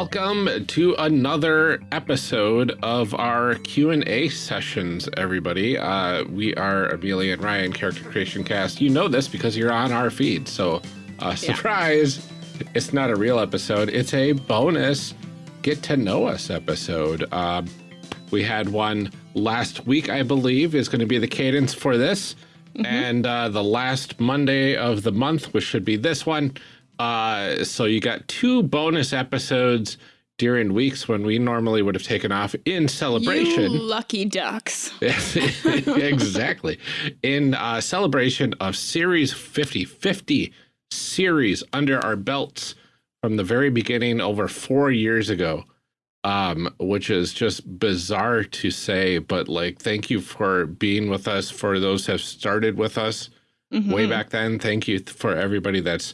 Welcome to another episode of our Q&A sessions, everybody. Uh, we are Amelia and Ryan, Character Creation Cast. You know this because you're on our feed, so uh, surprise, yeah. it's not a real episode. It's a bonus get to know us episode. Uh, we had one last week, I believe, is going to be the cadence for this. Mm -hmm. And uh, the last Monday of the month, which should be this one, uh, so you got two bonus episodes during weeks when we normally would have taken off in celebration. You lucky ducks. exactly. In uh, celebration of Series 50, 50 series under our belts from the very beginning over four years ago, um, which is just bizarre to say, but like, thank you for being with us. For those have started with us mm -hmm. way back then. Thank you for everybody that's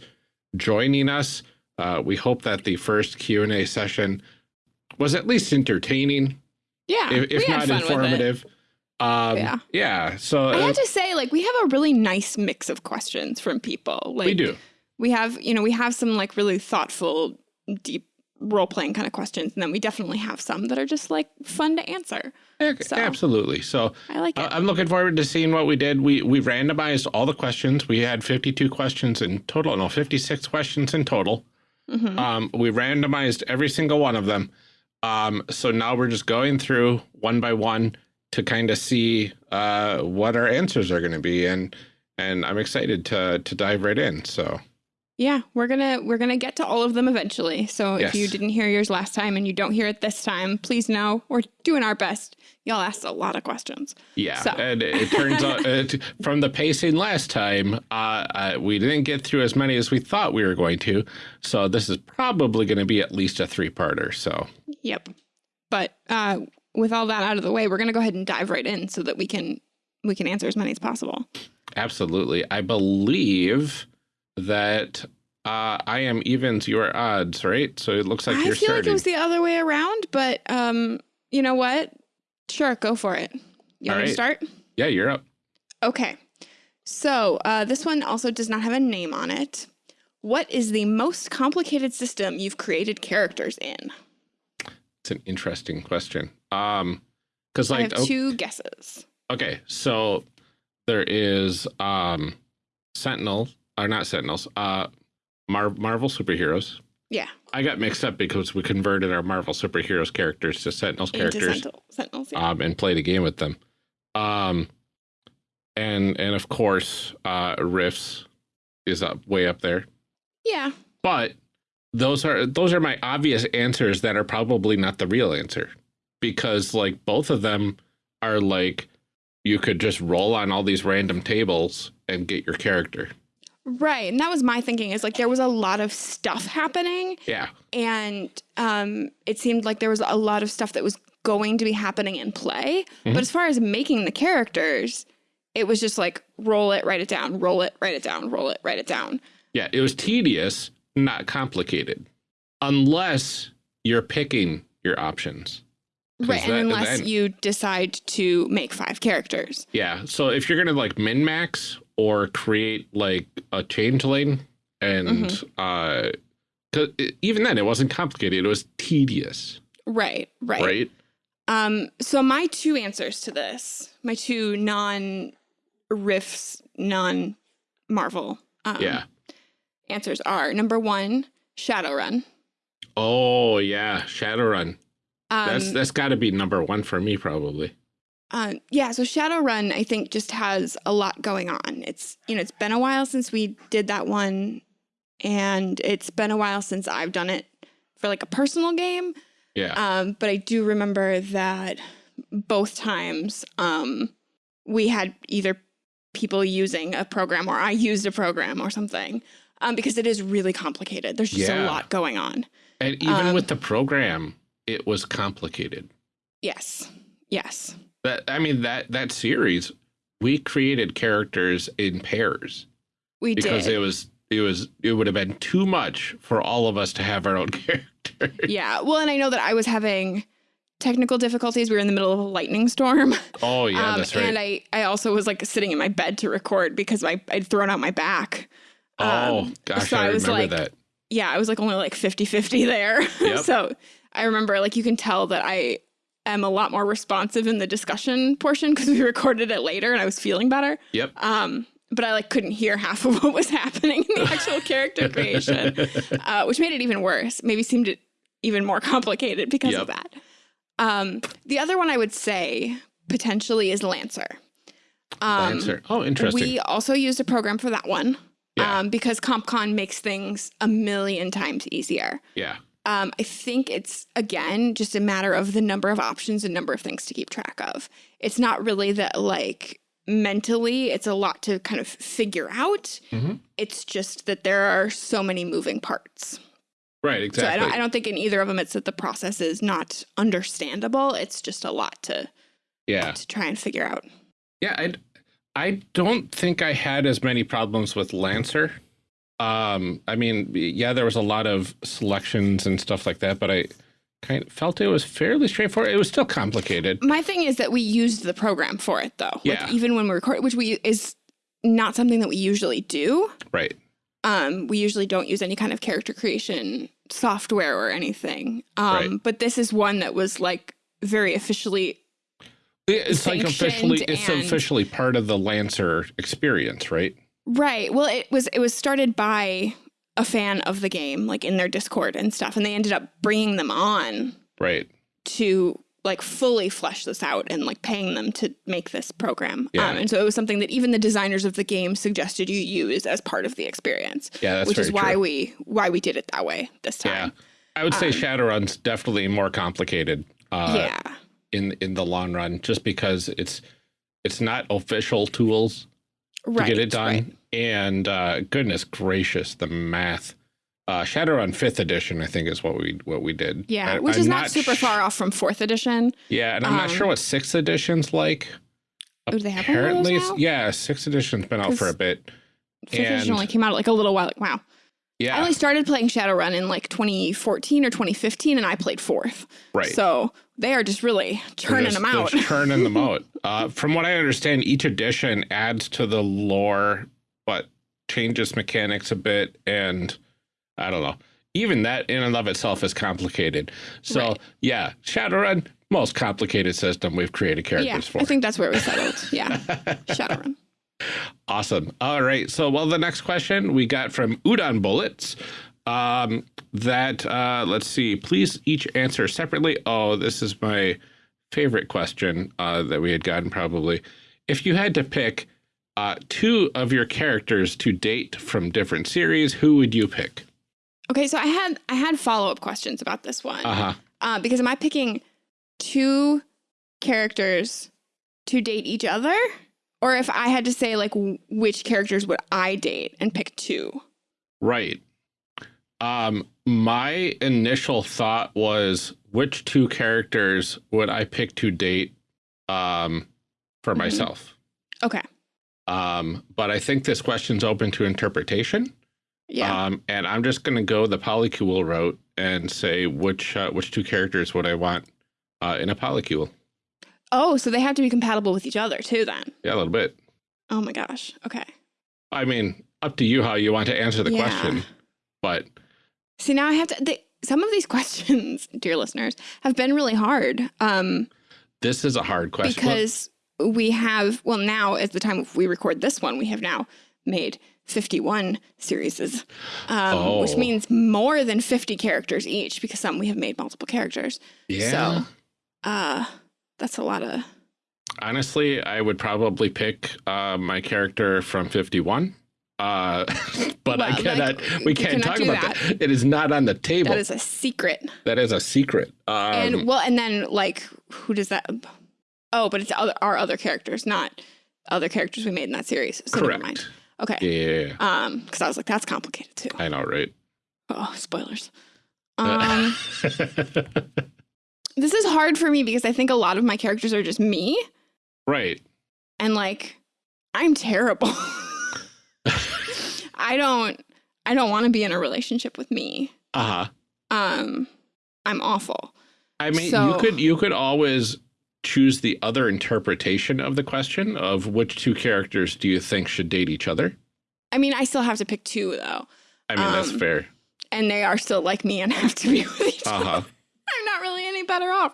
joining us. Uh, we hope that the first Q&A session was at least entertaining. Yeah. If, if not informative. Um, yeah. Yeah. So I uh, have to say, like, we have a really nice mix of questions from people. Like, we do. We have, you know, we have some like really thoughtful, deep role playing kind of questions. And then we definitely have some that are just like fun to answer. So, Absolutely. So I like it. I'm looking forward to seeing what we did. We we randomized all the questions. We had 52 questions in total. No, 56 questions in total. Mm -hmm. um, we randomized every single one of them. Um, so now we're just going through one by one to kind of see uh, what our answers are going to be. And and I'm excited to to dive right in. So yeah, we're gonna we're gonna get to all of them eventually. So yes. if you didn't hear yours last time and you don't hear it this time, please know we're doing our best. Y'all asked a lot of questions. Yeah, so. and it turns out it, from the pacing last time, uh, uh, we didn't get through as many as we thought we were going to. So this is probably going to be at least a three-parter. So yep, but uh, with all that out of the way, we're gonna go ahead and dive right in so that we can we can answer as many as possible. Absolutely, I believe that uh, I am evens your odds, right? So it looks like I you're feel starting. like it was the other way around, but um, you know what? Sure, go for it. You want right. to start? Yeah, you're up. Okay. So uh, this one also does not have a name on it. What is the most complicated system you've created characters in? It's an interesting question. Um, because like I have oh, two guesses. Okay, so there is um, Sentinel are not Sentinels, uh, Mar Marvel superheroes. Yeah. I got mixed up because we converted our Marvel superheroes characters to Sentinels Into characters. Sentinel, Sentinels, yeah. Um, and played a game with them. Um, and and of course, uh, Rifts is up way up there. Yeah. But those are those are my obvious answers that are probably not the real answer because like both of them are like you could just roll on all these random tables and get your character. Right. And that was my thinking is like there was a lot of stuff happening. Yeah. And um, it seemed like there was a lot of stuff that was going to be happening in play. Mm -hmm. But as far as making the characters, it was just like roll it, write it down, roll it, write it down, roll it, write it down. Yeah. It was tedious, not complicated, unless you're picking your options. Right, and that, unless then, you decide to make five characters. Yeah, so if you're gonna like min max or create like a changeling and mm -hmm. uh even then it wasn't complicated. It was tedious. Right right. Right? Um so my two answers to this my two non Rifts non marvel um, yeah. answers are number one shadowrun. Oh yeah. Shadowrun. Um, that's that's got to be number one for me probably uh, yeah, so Shadowrun, I think, just has a lot going on. It's you know, it's been a while since we did that one, and it's been a while since I've done it for like a personal game. Yeah. Um, but I do remember that both times um, we had either people using a program or I used a program or something um, because it is really complicated. There's just yeah. a lot going on. And even um, with the program, it was complicated. Yes. Yes. That I mean that that series, we created characters in pairs. We because did. it was it was it would have been too much for all of us to have our own character. Yeah. Well, and I know that I was having technical difficulties. We were in the middle of a lightning storm. Oh yeah, um, that's right. And I I also was like sitting in my bed to record because I I'd thrown out my back. Oh um, gosh, so I, I was like, that. yeah, I was like only like 50 50 there. Yep. so I remember like you can tell that I am a lot more responsive in the discussion portion because we recorded it later and I was feeling better. Yep. Um, but I like couldn't hear half of what was happening in the actual character creation, uh, which made it even worse. Maybe seemed even more complicated because of that. Um, the other one I would say potentially is Lancer. Um, Lancer. Oh, interesting. we also used a program for that one Yeah. um, because CompCon makes things a million times easier. yeah. Um, I think it's, again, just a matter of the number of options and number of things to keep track of. It's not really that, like, mentally, it's a lot to kind of figure out. Mhm. It's just that there are so many moving parts. Right. So I Exactly. don't, I don't think in either of them it's that the process is not understandable. It's just a lot to, yeah. to try and figure out. Yeah, I I don't think I had as many problems with Lancer. Um, I mean, yeah, there was a lot of selections and stuff like that, but I kind of felt it was fairly straightforward. It was still complicated. My thing is that we used the program for it though. Yeah. Like even when we record, which we is not something that we usually do. Right. Um, we usually don't use any kind of character creation software or anything. Um, Right. but this is one that was like very officially It's like officially it's officially part of the Lancer experience, right? Right. Well, it was it was started by a fan of the game, like in their Discord and stuff, and they ended up bringing them on Right. to like fully flesh this out and like paying them to make this program. Yeah. Um, and so it was something that even the designers of the game suggested you use as part of the experience, Yeah, that's which is why true. we why we did it that way this time. Yeah. I would say Um, Shadowrun's definitely more complicated uh yeah. in in the long run just because it's it's not official tools Right. to get it done. right. And uh, goodness gracious, the math. Uh, Shadowrun Fifth Edition, I think, is what we what we did. Yeah, I- which I'm is not, super far off from fourth edition. Yeah, and I'm not Um, sure what Sixth Edition's like. Oh, do they have one of those Apparently, yeah, Sixth Edition's been out for a bit. Fifth edition only came out like a little while. Wow. Yeah. I only started playing Shadowrun in like 2014 or 2015, and I played fourth. right. So they are just really They're churning just- them out. just churning them out. Uh, from what I understand, each edition adds to the lore, but changes mechanics a bit, and I don't know. Even that in and of itself is complicated. So Right. yeah, Shadowrun, most complicated system we've created characters yeah, for. I think that's where we settled. Yeah, Shadowrun. Awesome. All right. So, well, the next question we got from Udon Bullets. Um, that uh, let's see. Please each answer separately. Oh, this is my favorite question uh, that we had gotten. Probably, if you had to pick uh, two of your characters to date from different series, who would you pick? Okay, so I had I had follow up questions about this one. Uh huh. Uh, because am I picking two characters to date each other? Or if I had to say, like, which characters would I date and pick two? Right. Um, my initial thought was which two characters would I pick to date um, for Mhm. myself? Okay. Um, but I think this question's open to interpretation. Yeah. Um, and I'm just going to go the polycule route and say which uh, which two characters would I want uh, in a polycule? oh, so they have to be compatible with each other too, then. Yeah, a little bit. Oh my gosh. Okay. I mean, up to you how you want to answer the Yeah. question. But See, now I have to. They, some of these questions, dear listeners, have been really hard. Um, this is a hard question. Because we have well now at the time we record this one we have now made 51 series um, which Oh. means more than 50 characters each because some we have made multiple characters yeah. so uh that's a lot of Honestly, I would probably pick uh, my character from 51. Uh, but I Well, like, cannot, you we can't cannot talk about that. that. It is not on the table. that is a secret that is a secret. Um, and well and then like who does that oh but it's other, our other characters not other characters we made in that series so never mind correct. okay Yeah, um because i was like that's complicated too I know, right? oh spoilers um this is hard for me because I think a lot of my characters are just me right. and like I'm terrible. I don't I don't want to be in a relationship with me. Uh huh. Um I'm awful. I mean, you could you could always choose the other interpretation of the question of which two characters do you think should date each other? I mean, I still have to pick two though. I mean, that's Um, fair. and they are still like me and have to be with each other. Uh-huh. I'm not really any better off.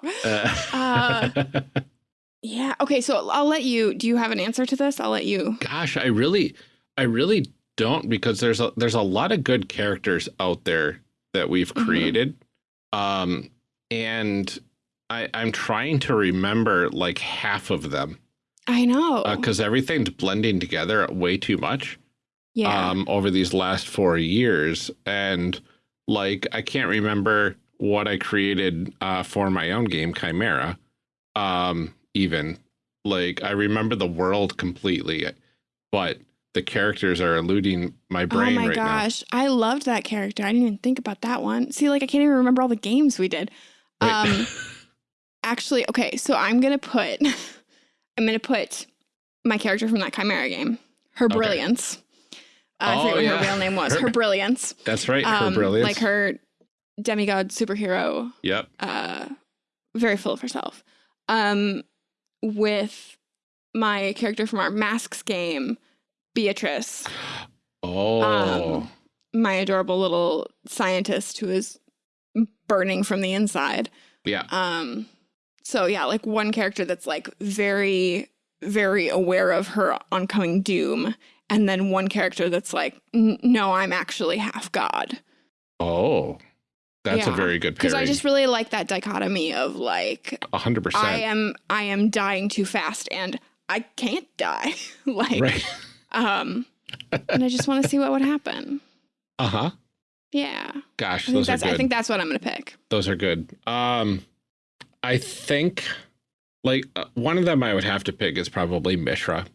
Uh, Yeah. Okay. So I'll let you. Do you have an answer to this? I'll let you. gosh, I really, I really don't because there's a there's a lot of good characters out there that we've Mhm. created, um, and I I'm trying to remember like half of them I know. because everything's blending together way too much. yeah. um, over these last four years. And like, I can't remember what I created uh, for my own game, Chimera. Um, even like, I remember the world completely, but the characters are eluding my brain. oh my right gosh, I loved that character. I didn't even think about that one. See, like I can't even remember all the games we did. Um, actually, okay. So I'm gonna put. I'm gonna put my character from that Chimera game. Her Okay. brilliance. Uh, I Oh, forget what yeah. her real name was. Her- Her brilliance. That's right. Her Um, brilliance. Like her demigod superhero Yep. uh, very full of herself. Um, with my character from our Masks game, Beatrice, Oh, Um, my adorable little scientist who is burning from the inside. yeah. Um, so yeah, like one character that's like very, very aware of her oncoming doom, and then one character that's like, no, I'm actually half god. Oh, that's a very good Because. I just really like that dichotomy of like A hundred I am I am dying too fast and I can't die. like Right. um and I just want to see what would happen. Uh huh. Yeah. Gosh, I think those are that's good. I think that's what I'm going to pick. Those are good. Um, I think like uh, one of them I would have to pick is probably Mishra.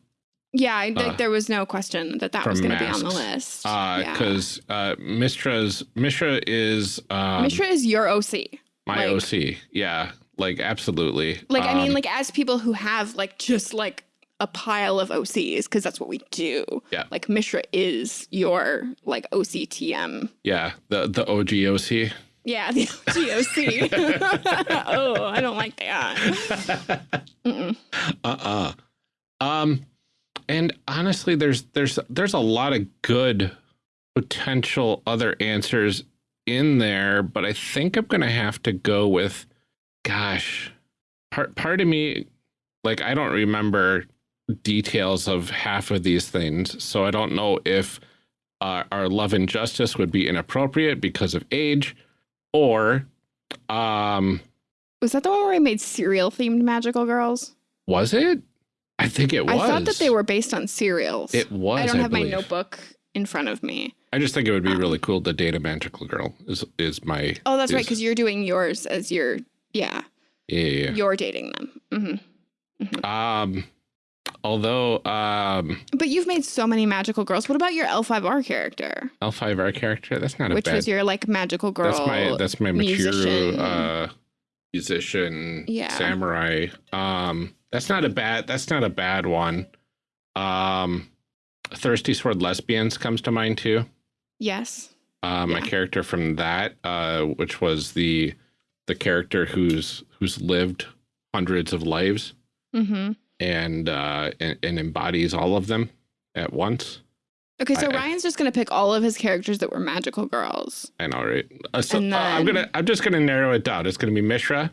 Yeah, I think Uh, there was no question that that was going to be on the list. Uh, yeah. because uh, Mishra's Mishra is um, Mishra is your OC. my like- OC. Yeah, like absolutely. Like I mean Um, like as people who have like just like a pile of OCs because that's what we do. Yeah. Like Mishra is your like OCTM. yeah, the the OG OC. Yeah, the GOC. oh, I don't like that. Uh-uh. Um, and honestly, there's there's there's a lot of good potential other answers in there, but I think I'm gonna have to go with, gosh, part part of me, like I don't remember details of half of these things, so I don't know if uh, our love and justice would be inappropriate because of age, or um, Was that the one where I made cereal themed magical girls? was it? I think it was. I thought that they were based on cereals. It was. I don't have my notebook in front of me. I just think it would be Um, really cool to date a magical girl. Is is my Oh, that's right, because you're doing yours as your yeah, yeah, yeah, you're dating them. hmm yeah. Um, although um, But you've made so many magical girls. What about your L5R character, L five R character that's not a which bad. was your like magical girl? that's my that's my mature musician. uh musician Yeah. samurai. Um, that's not a bad that's not a bad one. Um, thirsty sword lesbians comes to mind too. yes. Uh, my Yeah. character from that, uh, which was the the character who's who's lived hundreds of lives. Mm hmm and uh and, and embodies all of them at once. Okay, so I- I- Ryan's just gonna pick all of his characters that were magical girls. I know, right? Uh, so And uh, I'm gonna I'm just gonna narrow it down. It's gonna be Mishra,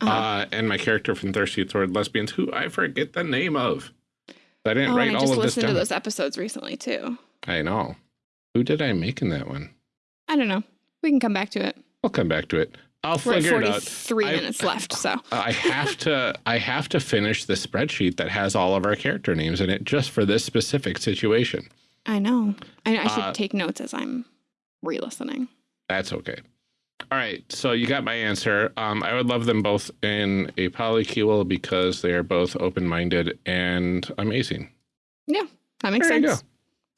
Uh-huh. uh, and my character from Thirsty Sword Lesbians, who I forget the name of. I didn't oh, write I all just of this listened to those episodes recently too. I know. Who did I make in that one? I don't know. We can come back to it. I'll come back to it. I'll We're at figure it out. 43 I- minutes left, so I have to I have to finish the spreadsheet that has all of our character names in it just for this specific situation. I know. I, I should Uh, take notes as I'm re-listening. That's okay. All right, so you got my answer. Um, I would love them both in a polycule because they are both open-minded and amazing. Yeah, that makes There sense.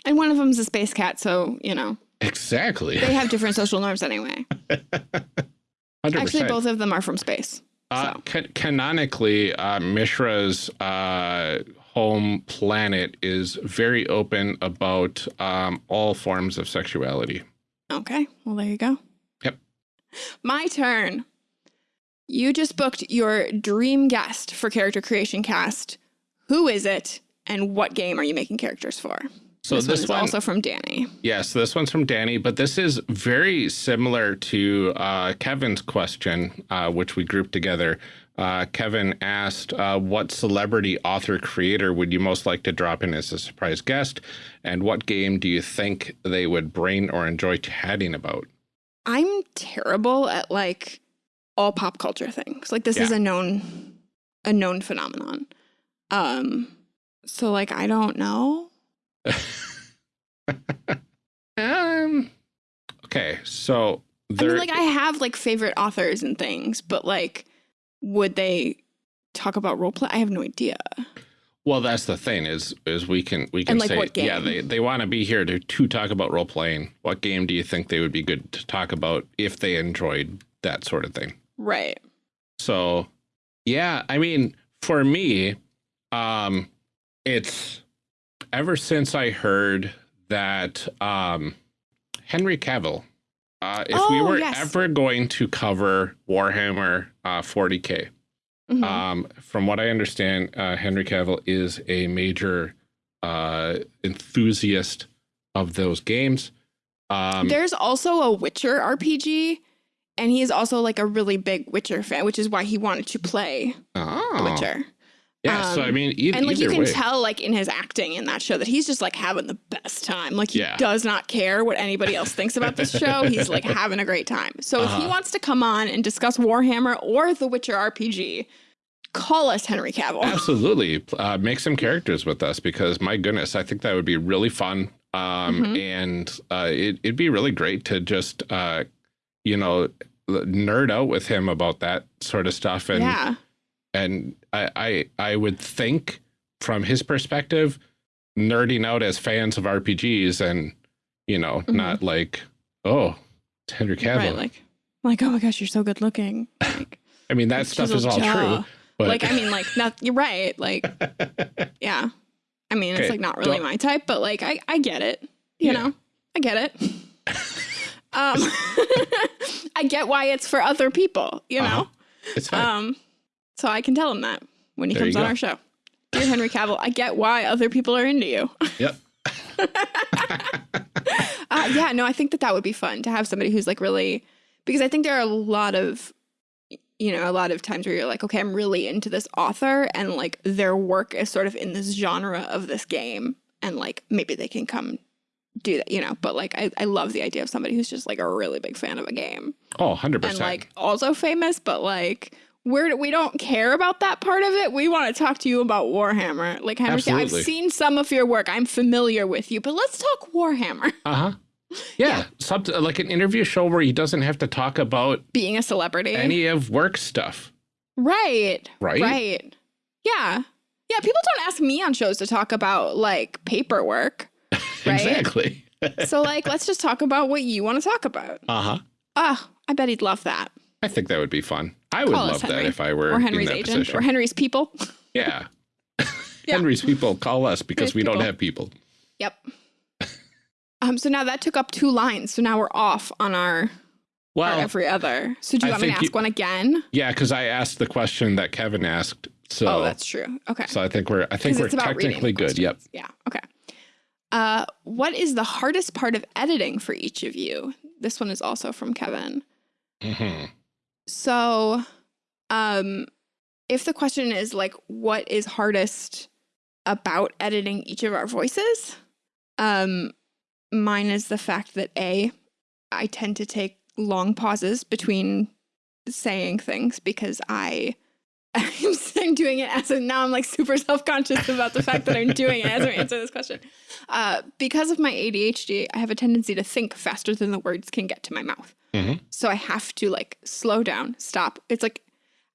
And one of them's a space cat, so you know Exactly. they have different social norms anyway. Hundred Actually, both of them are from space. Uh, so. ca- canonically, uh, Mishra's uh, home planet is very open about um, all forms of sexuality. Okay, well there you go. Yep. My turn. You just booked your dream guest for character creation cast. Who is it, and what game are you making characters for? So this, this, one also from Danny. yes, yeah, so this one's from Danny, but this is very similar to uh, Kevin's question, uh, which we grouped together. Uh, Kevin asked, uh, what celebrity author creator would you most like to drop in as a surprise guest? And what game do you think they would brain or enjoy chatting about? I'm terrible at like all pop culture things. Like this Yeah. is a known a known phenomenon. Um so like I don't know. Um, okay, so I mean like I have like favorite authors and things, but like would they talk about role play? I have no idea. well, that's the thing is, is we can, we can like, say, yeah, they, they want to be here to, to talk about role playing. What game do you think they would be good to talk about if they enjoyed that sort of thing? Right. So, yeah, I mean, for me, um, it's ever since I heard that um, Henry Cavill, uh, if we Oh, were yes. ever going to cover Warhammer uh, 40k, Mhm. um, from what I understand, uh, Henry Cavill is a major uh, enthusiast of those games. Um, There's also a Witcher RPG and he is also like a really big Witcher fan, which is why he wanted to play oh, Witcher. Yeah, so I Um, mean, e and like you can way. tell like in his acting in that show that he's just like having the best time like he Yeah. does not care what anybody else thinks about this show he's like having a great time so if he Uh-huh. wants to come on and discuss warhammer or the witcher rpg call us henry cavill Absolutely. Uh, make some characters with us because my goodness, I think that would be really fun. Um, Mhm. and uh, it, it'd be really great to just, uh, you know, nerd out with him about that sort of stuff. And, yeah and I, I, I would think from his perspective, nerding out as fans of RPGs and, you know, Mhm. not like, oh, it's Henry Cavill. right like like oh my gosh you're so good looking like, I mean, that stuff is all jaw. true. But like i mean like not you're right like yeah i mean it's like not really my type but like i i get it you Yeah. know i get it um i get why it's for other people you know Uh-huh. it's fine. Um, so I can tell him that when he There comes on our show. Dear Henry Cavill, I get why other people are into you. yep. Uh, yeah, no, I think that that would be fun to have somebody who's like really, because I think there are a lot of, you know, a lot of times where you're like, okay, I'm really into this author and like their work is sort of in this genre of this game. And like maybe they can come do that, you know, but like I, I love the idea of somebody who's just like a really big fan of a game. Oh, 100%. and like also famous, but like we're we don't care about that part of it. We want to talk to you about Warhammer. Like I've seen some of your work. I'm familiar with you, but let's talk Warhammer. Uh huh. Yeah, something like an interview show where he doesn't have to talk about Being a celebrity, any of work stuff, right? right? Right. Yeah. Yeah. People don't ask me on shows to talk about like paperwork. Right? Exactly. so like, let's just talk about what you want to talk about. Uh huh. Oh, I bet he'd love that. I think that would be fun. I would love that if I were Or Henry's in that agent, position. or Henry's people. yeah. Yeah. Henry's people call us because Henry's we don't have people. Yep. um. So now that took up two lines. So now we're off on our, Well, every other. So do you I want me to ask you- one again? yeah, because I asked the question that Kevin asked. So, oh, that's true. Okay. so I think we're I think we're technically good. Yep. Yeah. Okay. Uh, what is the hardest part of editing for each of you? This one is also from Kevin. hmm So, um, if the question is like, what is hardest about editing each of our voices? Um, mine is the fact that A, I tend to take long pauses between saying things because I I'm, doing it as a now I'm like super self-conscious about the fact that I'm doing it as I answer this question. Uh, because of my ADHD, I have a tendency to think faster than the words can get to my mouth. Mhm. So I have to like slow down, stop. It's like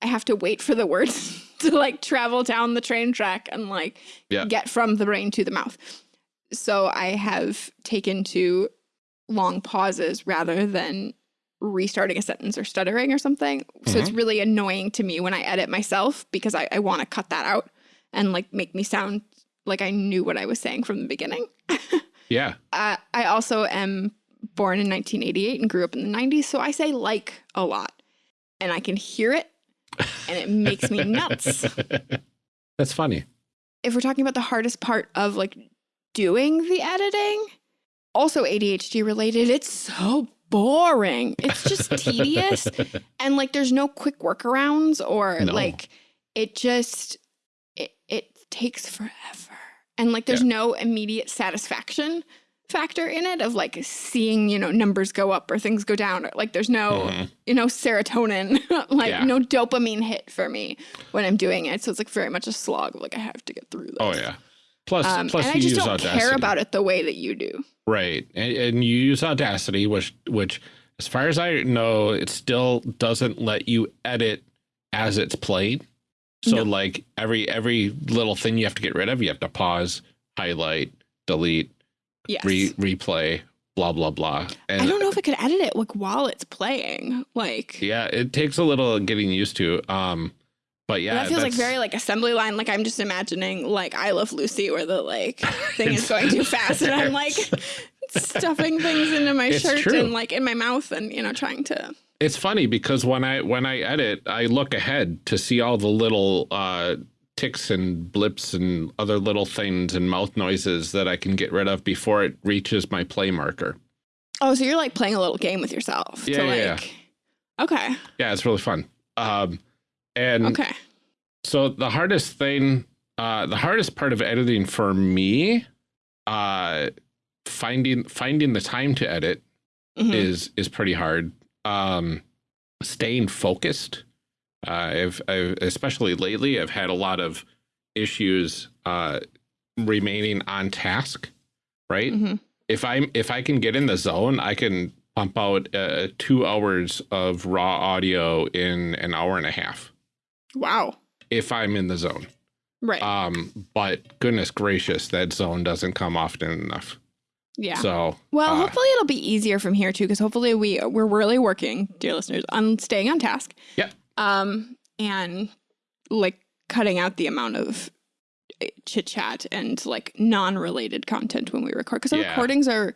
I have to wait for the words to like travel down the train track and like Yeah. get from the brain to the mouth. So I have taken to long pauses rather than restarting a sentence or stuttering or something. So it's really annoying to me when I edit myself because I, I want to cut that out and like make me sound like I knew what I was saying from the beginning. Yeah. Uh, I also am born in 1988 and grew up in the 90s, so I say like a lot. And I can hear it and it makes me nuts. That's funny. If we're talking about the hardest part of like doing the editing, also ADHD related, it's so boring. It's just tedious. And like there's no quick workarounds or No. like it just it it takes forever. And like there's Yeah. no immediate satisfaction factor in it of like seeing, you know, numbers go up or things go down or like there's no, Mhm. you know, serotonin, like Yeah. no dopamine hit for me when I'm doing it. So it's like very much a slog of like I have to get through this. Oh yeah. Plus, Um, plus and I just use don't Audacity, care about it the way that you do. right? And, and you use Audacity, which which, as far as I know, it still doesn't let you edit as it's played. So No. like every every little thing you have to get rid of, you have to pause, highlight, delete, Yes. re replay, blah blah blah. And I don't know if I could edit it like while it's playing. Like yeah, it takes a little getting used to. Um, but yeah, that feels like very like assembly line. Like I'm just imagining like I Love Lucy where the like thing is going too fast and I'm like stuffing things into my It's shirt true. and like in my mouth and you know trying to It's funny because when I when I edit, I look ahead to see all the little uh, ticks and blips and other little things and mouth noises that I can get rid of before it reaches my play marker. Oh, so you're like playing a little game with yourself. Yeah, yeah, yeah. Okay. Yeah, it's really fun. Um, and Okay. so the hardest thing, uh, the hardest part of editing for me, uh, finding finding the time to edit Mhm. is is pretty hard. Um, staying focused. Uh, I've, I've especially lately, I've had a lot of issues uh, remaining on task. Right. Mhm. If I'm if I can get in the zone, I can pump out uh, two hours of raw audio in an hour and a half. Wow. If I'm in the zone. Right. Um, but goodness gracious, that zone doesn't come often enough. yeah. So Well, uh, hopefully it'll be easier from here too, because hopefully we we're really working, dear listeners, on staying on task. Yep. Um, and like cutting out the amount of chit chat and like non-related content when we record, because our Yeah. recordings are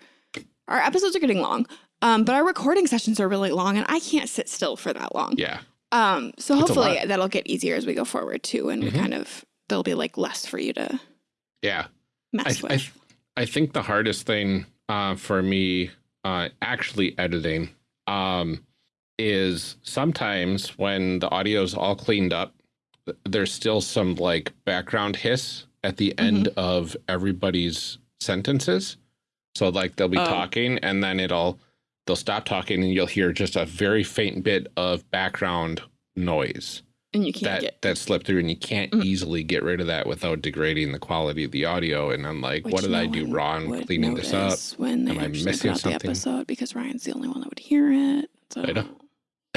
our episodes are getting long. Um, but our recording sessions are really long, and I can't sit still for that long. yeah. Um, so That's hopefully that'll get easier as we go forward too, and we Mhm. kind of there'll be like less for you to Yeah. mess I, with. I, I think the hardest thing uh, for me uh, actually editing um, is sometimes when the audio is all cleaned up, there's still some like background hiss at the end of everybody's sentences. So like they'll be Oh. talking and then it'll they'll stop talking and you'll hear just a very faint bit of background noise and you can't that get that slip through and you can't Mm. easily get rid of that without degrading the quality of the audio and i'm like Which what did i do wrong cleaning this up When they Am I missing something? the episode because Ryan's the only one that would hear it. So I know.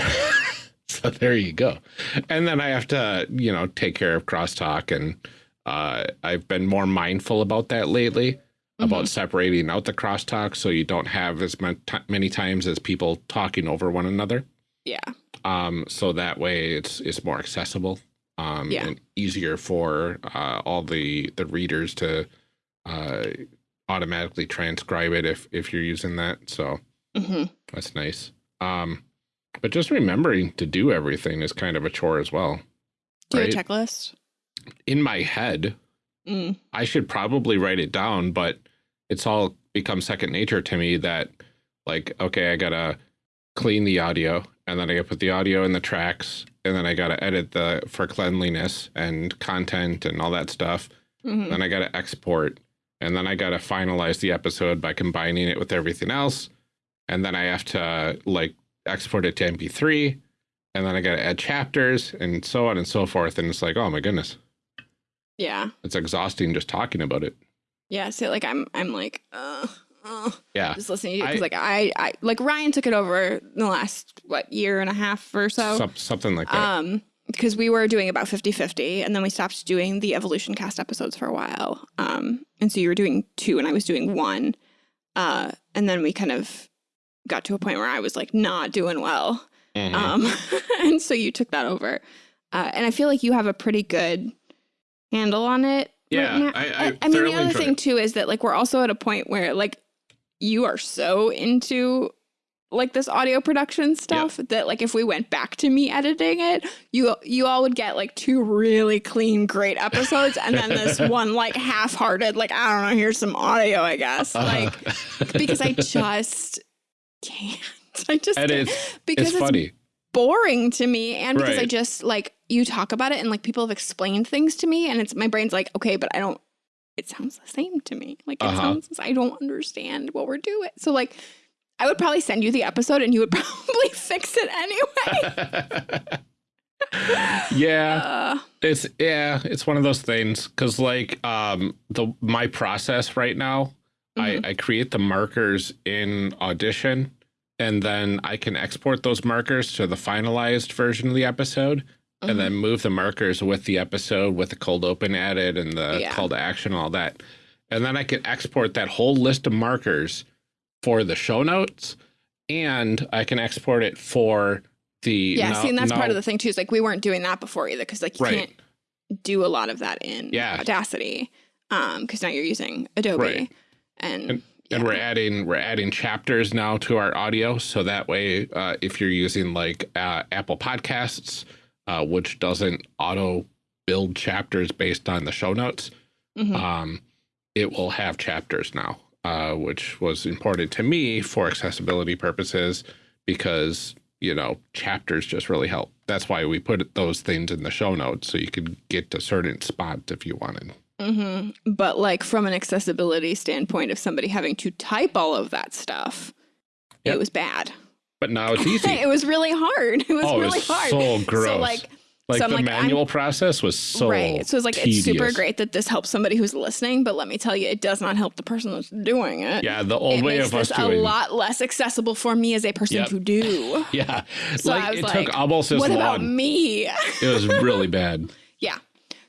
so there you go and then i have to you know take care of crosstalk and uh, i've been more mindful about that lately Mm-hmm. about separating out the crosstalk so you don't have as many times as people talking over one another yeah, um, so that way it's it's more accessible um, Yeah. and easier for uh, all the the readers to uh, automatically transcribe it if if you're using that. So hmm that's nice. Um, but just remembering to do everything is kind of a chore as well. do Right. a checklist. In my head, Mm. I should probably write it down, but it's all become second nature to me that like, okay, I gotta clean the audio and then I gotta put the audio in the tracks and then I gotta edit the for cleanliness and content and all that stuff. hmm Then I gotta export and then I gotta finalize the episode by combining it with everything else. And then I have to like export it to MP3 and then I gotta add chapters and so on and so forth. And it's like, oh my goodness, Yeah, it's exhausting just talking about it. yeah. So like I'm, I'm like, uh, uh, Yeah. just listening to you because I- like I, I, like Ryan took it over in the last what year and a half or so. Some, something like that. Um, because we were doing about 50 50, and then we stopped doing the evolution cast episodes for a while. Um, and so you were doing two, and I was doing one. Uh, and then we kind of got to a point where I was like not doing well. Mhm. Um, and so you took that over. Uh, and I feel like you have a pretty good handle on it. Yeah, right now. I- I I mean, the other thing it. too is that like we're also at a point where like you are so into like this audio production stuff that like if we went back to me editing it you you all would get like two really clean great episodes and then this one like half-hearted like i don't know here's some audio i guess Uh-huh. like because i just can't. I just and it's because it's it's, funny. boring to me and because i just like you talk about it and like people have explained things to me and it's my brain's like okay but i don't it sounds the same to me. Like it Uh-huh. sounds i don't understand what we're doing. So like i would probably send you the episode and you would probably fix it anyway. Yeah, uh, it's yeah, it's one of those things because like um the my process right now, mhm. I I create the markers in Audition, and then I can export those markers to the finalized version of the episode. Mhm. and then move the markers with the episode with the cold open added and the Yeah. call to action all that and then i can export that whole list of markers for the show notes and i can export it for the yeah now- see and that's part of the thing too is like we weren't doing that before either because like you Right. can't do a lot of that in Yeah. audacity um because now you're using adobe Right. And and yeah. we're adding we're adding chapters now to our audio so that way uh, if you're using like uh, apple podcasts uh, which doesn't auto build chapters based on the show notes Mhm. um, it will have chapters now, uh, which was important to me for accessibility purposes because, you know, chapters just really help. That's why we put those things in the show notes so you could get to certain spots if you wanted. Hmm But like from an accessibility standpoint of somebody having to type all of that stuff, Yep. it was bad. But now it's easy. it was really hard. It was oh, really it was hard. so gross. So like like so I'm the like, I'm- manual process was so right. So it's like it's super great that this helps somebody who's listening, but let me tell you, it does not help the person that's doing it. Yeah, the old it way of us this a lot less accessible for me as a person Yep. to do. Yeah, So like I was it like, took almost as what about me? It was really bad. yeah.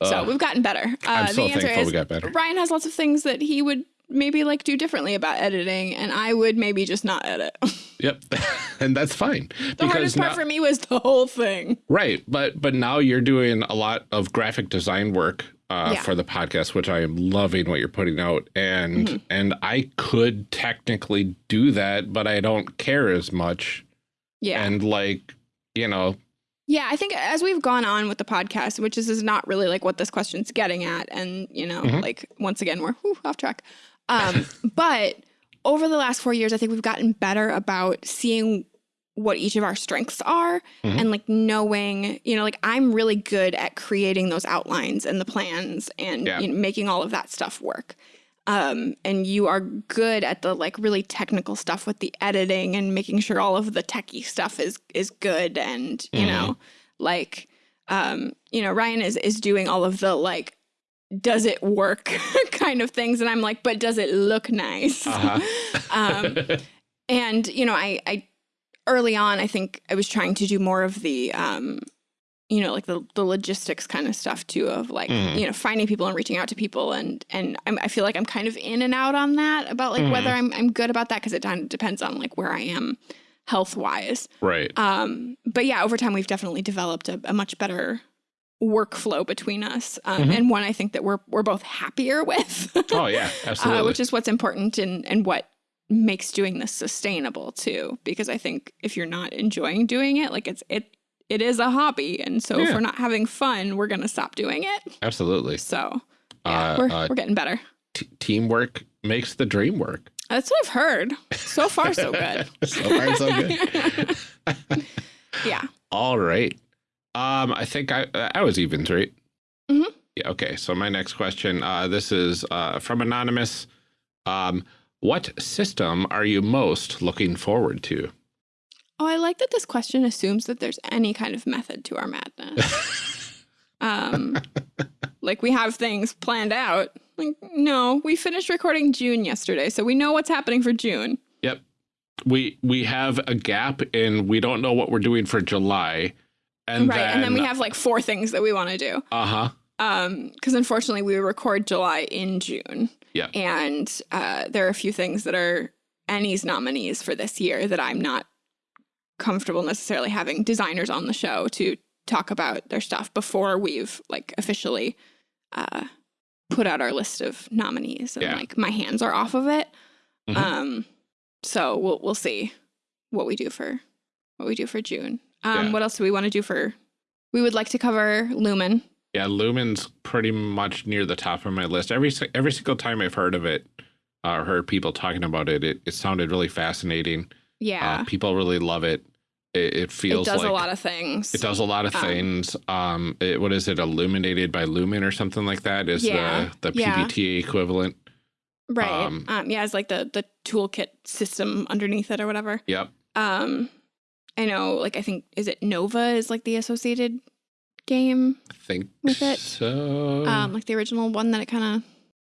So Ugh. we've gotten better. Uh, I'm so the answer thankful is we got better. Ryan has lots of things that he would maybe like do differently about editing, and I would maybe just not edit. Yep, and that's fine. the hardest part now- for me was the whole thing. Right, but but now you're doing a lot of graphic design work uh, Yeah. for the podcast, which I am loving what you're putting out, and Mm-hmm. and I could technically do that, but I don't care as much, Yeah. and like you know, Yeah, I think as we've gone on with the podcast, which is, is not really like what this question's getting at, and you know, Mhm. like once again we're whew, off track. Um, but over the last four years, I think we've gotten better about seeing what each of our strengths are Mhm. and like knowing, you know, like I'm really good at creating those outlines and the plans and Yeah. you know, making all of that stuff work. Um, and you are good at the like really technical stuff with the editing and making sure all of the techie stuff is is good and you Mhm. know like um you know Ryan is is doing all of the like does it work kind of things and I'm like but does it look nice Uh-huh. um and you know I I early on I think I was trying to do more of the um you know like the the logistics kind of stuff too of like Mhm. you know finding people and reaching out to people and and I'm, I feel like I'm kind of in and out on that about like whether I'm I'm good about that because it kind of depends on like where I am health wise right, um, but yeah, over time we've definitely developed a, a much better workflow between us, um, Mhm. and one I think that we're we're both happier with, oh yeah, absolutely, uh, which is what's important and and what makes doing this sustainable too. Because I think if you're not enjoying doing it, like it's it it is a hobby, and so if we're not having fun, we're gonna stop doing it. absolutely. So yeah, Uh, we're uh, we're getting better. Teamwork makes the dream work. That's what I've heard. So far, so good. so far, so good. yeah. All right. Um, I think I I was even right. Mhm. Yeah. Okay. So my next question. Uh, this is uh, from anonymous. Um, what system are you most looking forward to? Oh, I like that this question assumes that there's any kind of method to our madness. um, like we have things planned out. Like, no, we finished recording June yesterday, so we know what's happening for June. Yep. We we have a gap in we don't know what we're doing for July, and right. then, and then we have like four things that we want to do. uh huh. Um, because unfortunately we record July in June. Yeah. And uh there are a few things that are ENnies nominees for this year that I'm not comfortable necessarily having designers on the show to talk about their stuff before we've like officially uh put out our list of nominees and Yeah. like my hands are off of it. Mhm. Um so we'll we'll see what we do for what we do for June. Um, Yeah. What else do we want to do for? We would like to cover Lumen. Yeah, Lumen's pretty much near the top of my list. Every every single time I've heard of it, uh, heard people talking about it, it, it sounded really fascinating. Yeah, Uh, people really love it. It, it it feels does like a lot of things. it does a lot of Um, things. Um, it, what is it? Illuminated by Lumen or something like that is Yeah, the the yeah. PBTA equivalent. right? um, Um, yeah, it's like the the toolkit system underneath it or whatever. Yep. Um, I know, like I think is it Nova is like the associated game, I think With it, so. um, like the original one that it kind of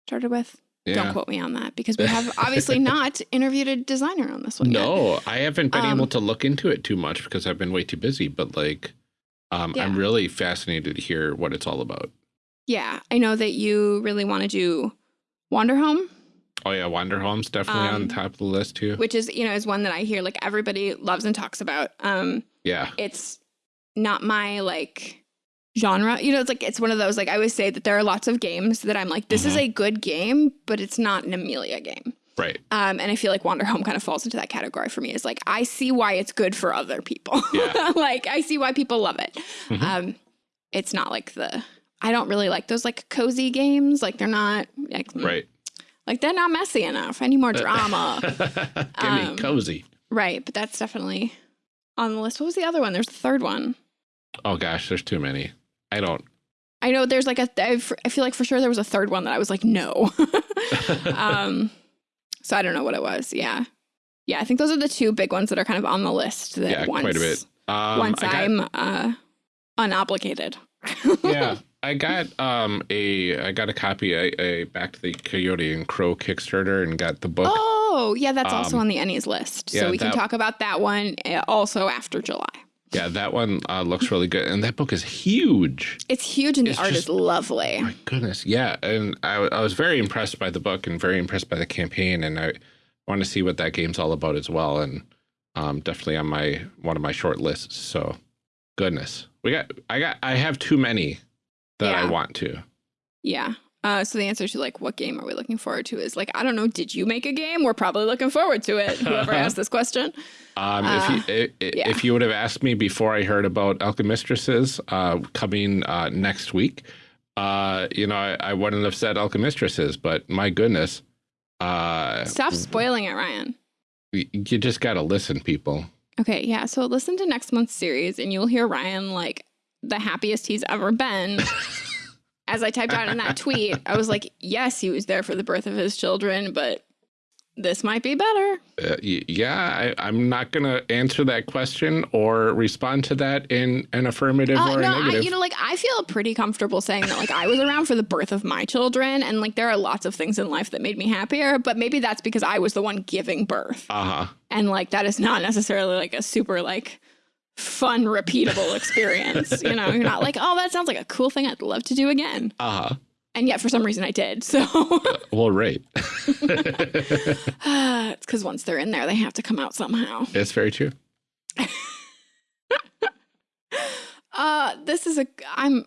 started with. Yeah. Don't quote me on that because we have obviously not interviewed a designer on this one yet. No, I haven't been Um, able to look into it too much because I've been way too busy. But like, um, I'm really fascinated to hear what it's all about. Yeah, I know that you really want to do Wander Home, Oh yeah, Wander Home's definitely Um, on top of the list too. which is you know is one that I hear like everybody loves and talks about. Um, yeah, it's not my like genre. You know, it's like it's one of those like I always say that there are lots of games that I'm like this is Mhm. a good game, but it's not an Amelia game. right. Um, and I feel like Wander Home kind of falls into that category for me. Is like I see why it's good for other people. Yeah. like I see why people love it. Mhm. Um, it's not like the I don't really like those like cozy games. Like they're not like Right. like they're not messy enough. I need more drama. Give me Um, cozy. right, but that's definitely on the list. What was the other one? There's the third one. Oh gosh, there's too many. I don't. I know there's like a. I feel like for sure there was a third one that I was like no. um, so I don't know what it was. Yeah, yeah. I think those are the two big ones that are kind of on the list. That Yeah, once, quite a bit. Um, once got- I'm uh, unobligated. yeah, I got um a I got a copy. I, I backed the Coyote and Crow Kickstarter and got the book. Oh, yeah. That's also Um, on the ENnies list. yeah, so we can talk about that one uh, also after July. Yeah, that one uh, looks really good, and that book is huge. It's huge and the It's art just- is lovely. My goodness, yeah, and I, I was very impressed by the book and very impressed by the campaign, and I want to see what that game's all about as well, and um, definitely on my one of my short lists. So, goodness, we got I got I have too many that I want to. Yeah. Uh, so the answer to like what game are we looking forward to is like I don't know. Did you make a game? We're probably looking forward to it. Whoever asked this question. Um, Uh, if you i- i- yeah. if you would have asked me before I heard about Alchemistresses uh, coming uh, next week, uh, you know, I, I wouldn't have said Alchemistresses, but my goodness, uh, Stop spoiling it, Ryan. you just got to listen, people. Okay, yeah. So listen to next month's series, and you'll hear Ryan like the happiest he's ever been. As I typed out in that tweet, I was like, yes, he was there for the birth of his children, but this might be better. Uh, yeah, I, I'm not going to answer that question or respond to that in an affirmative Uh, or a no, I, negative. you know, like I feel pretty comfortable saying that, like I was around for the birth of my children, and like there are lots of things in life that made me happier, but maybe that's because I was the one giving birth, uh huh. and like that is not necessarily like a super like fun, repeatable experience. you know, you're not like, oh, that sounds like a cool thing I'd love to do again, Uh huh. and yet for some reason I did. So Well, right. it's because once they're in there, they have to come out somehow. it's very true. Uh, this is a I'm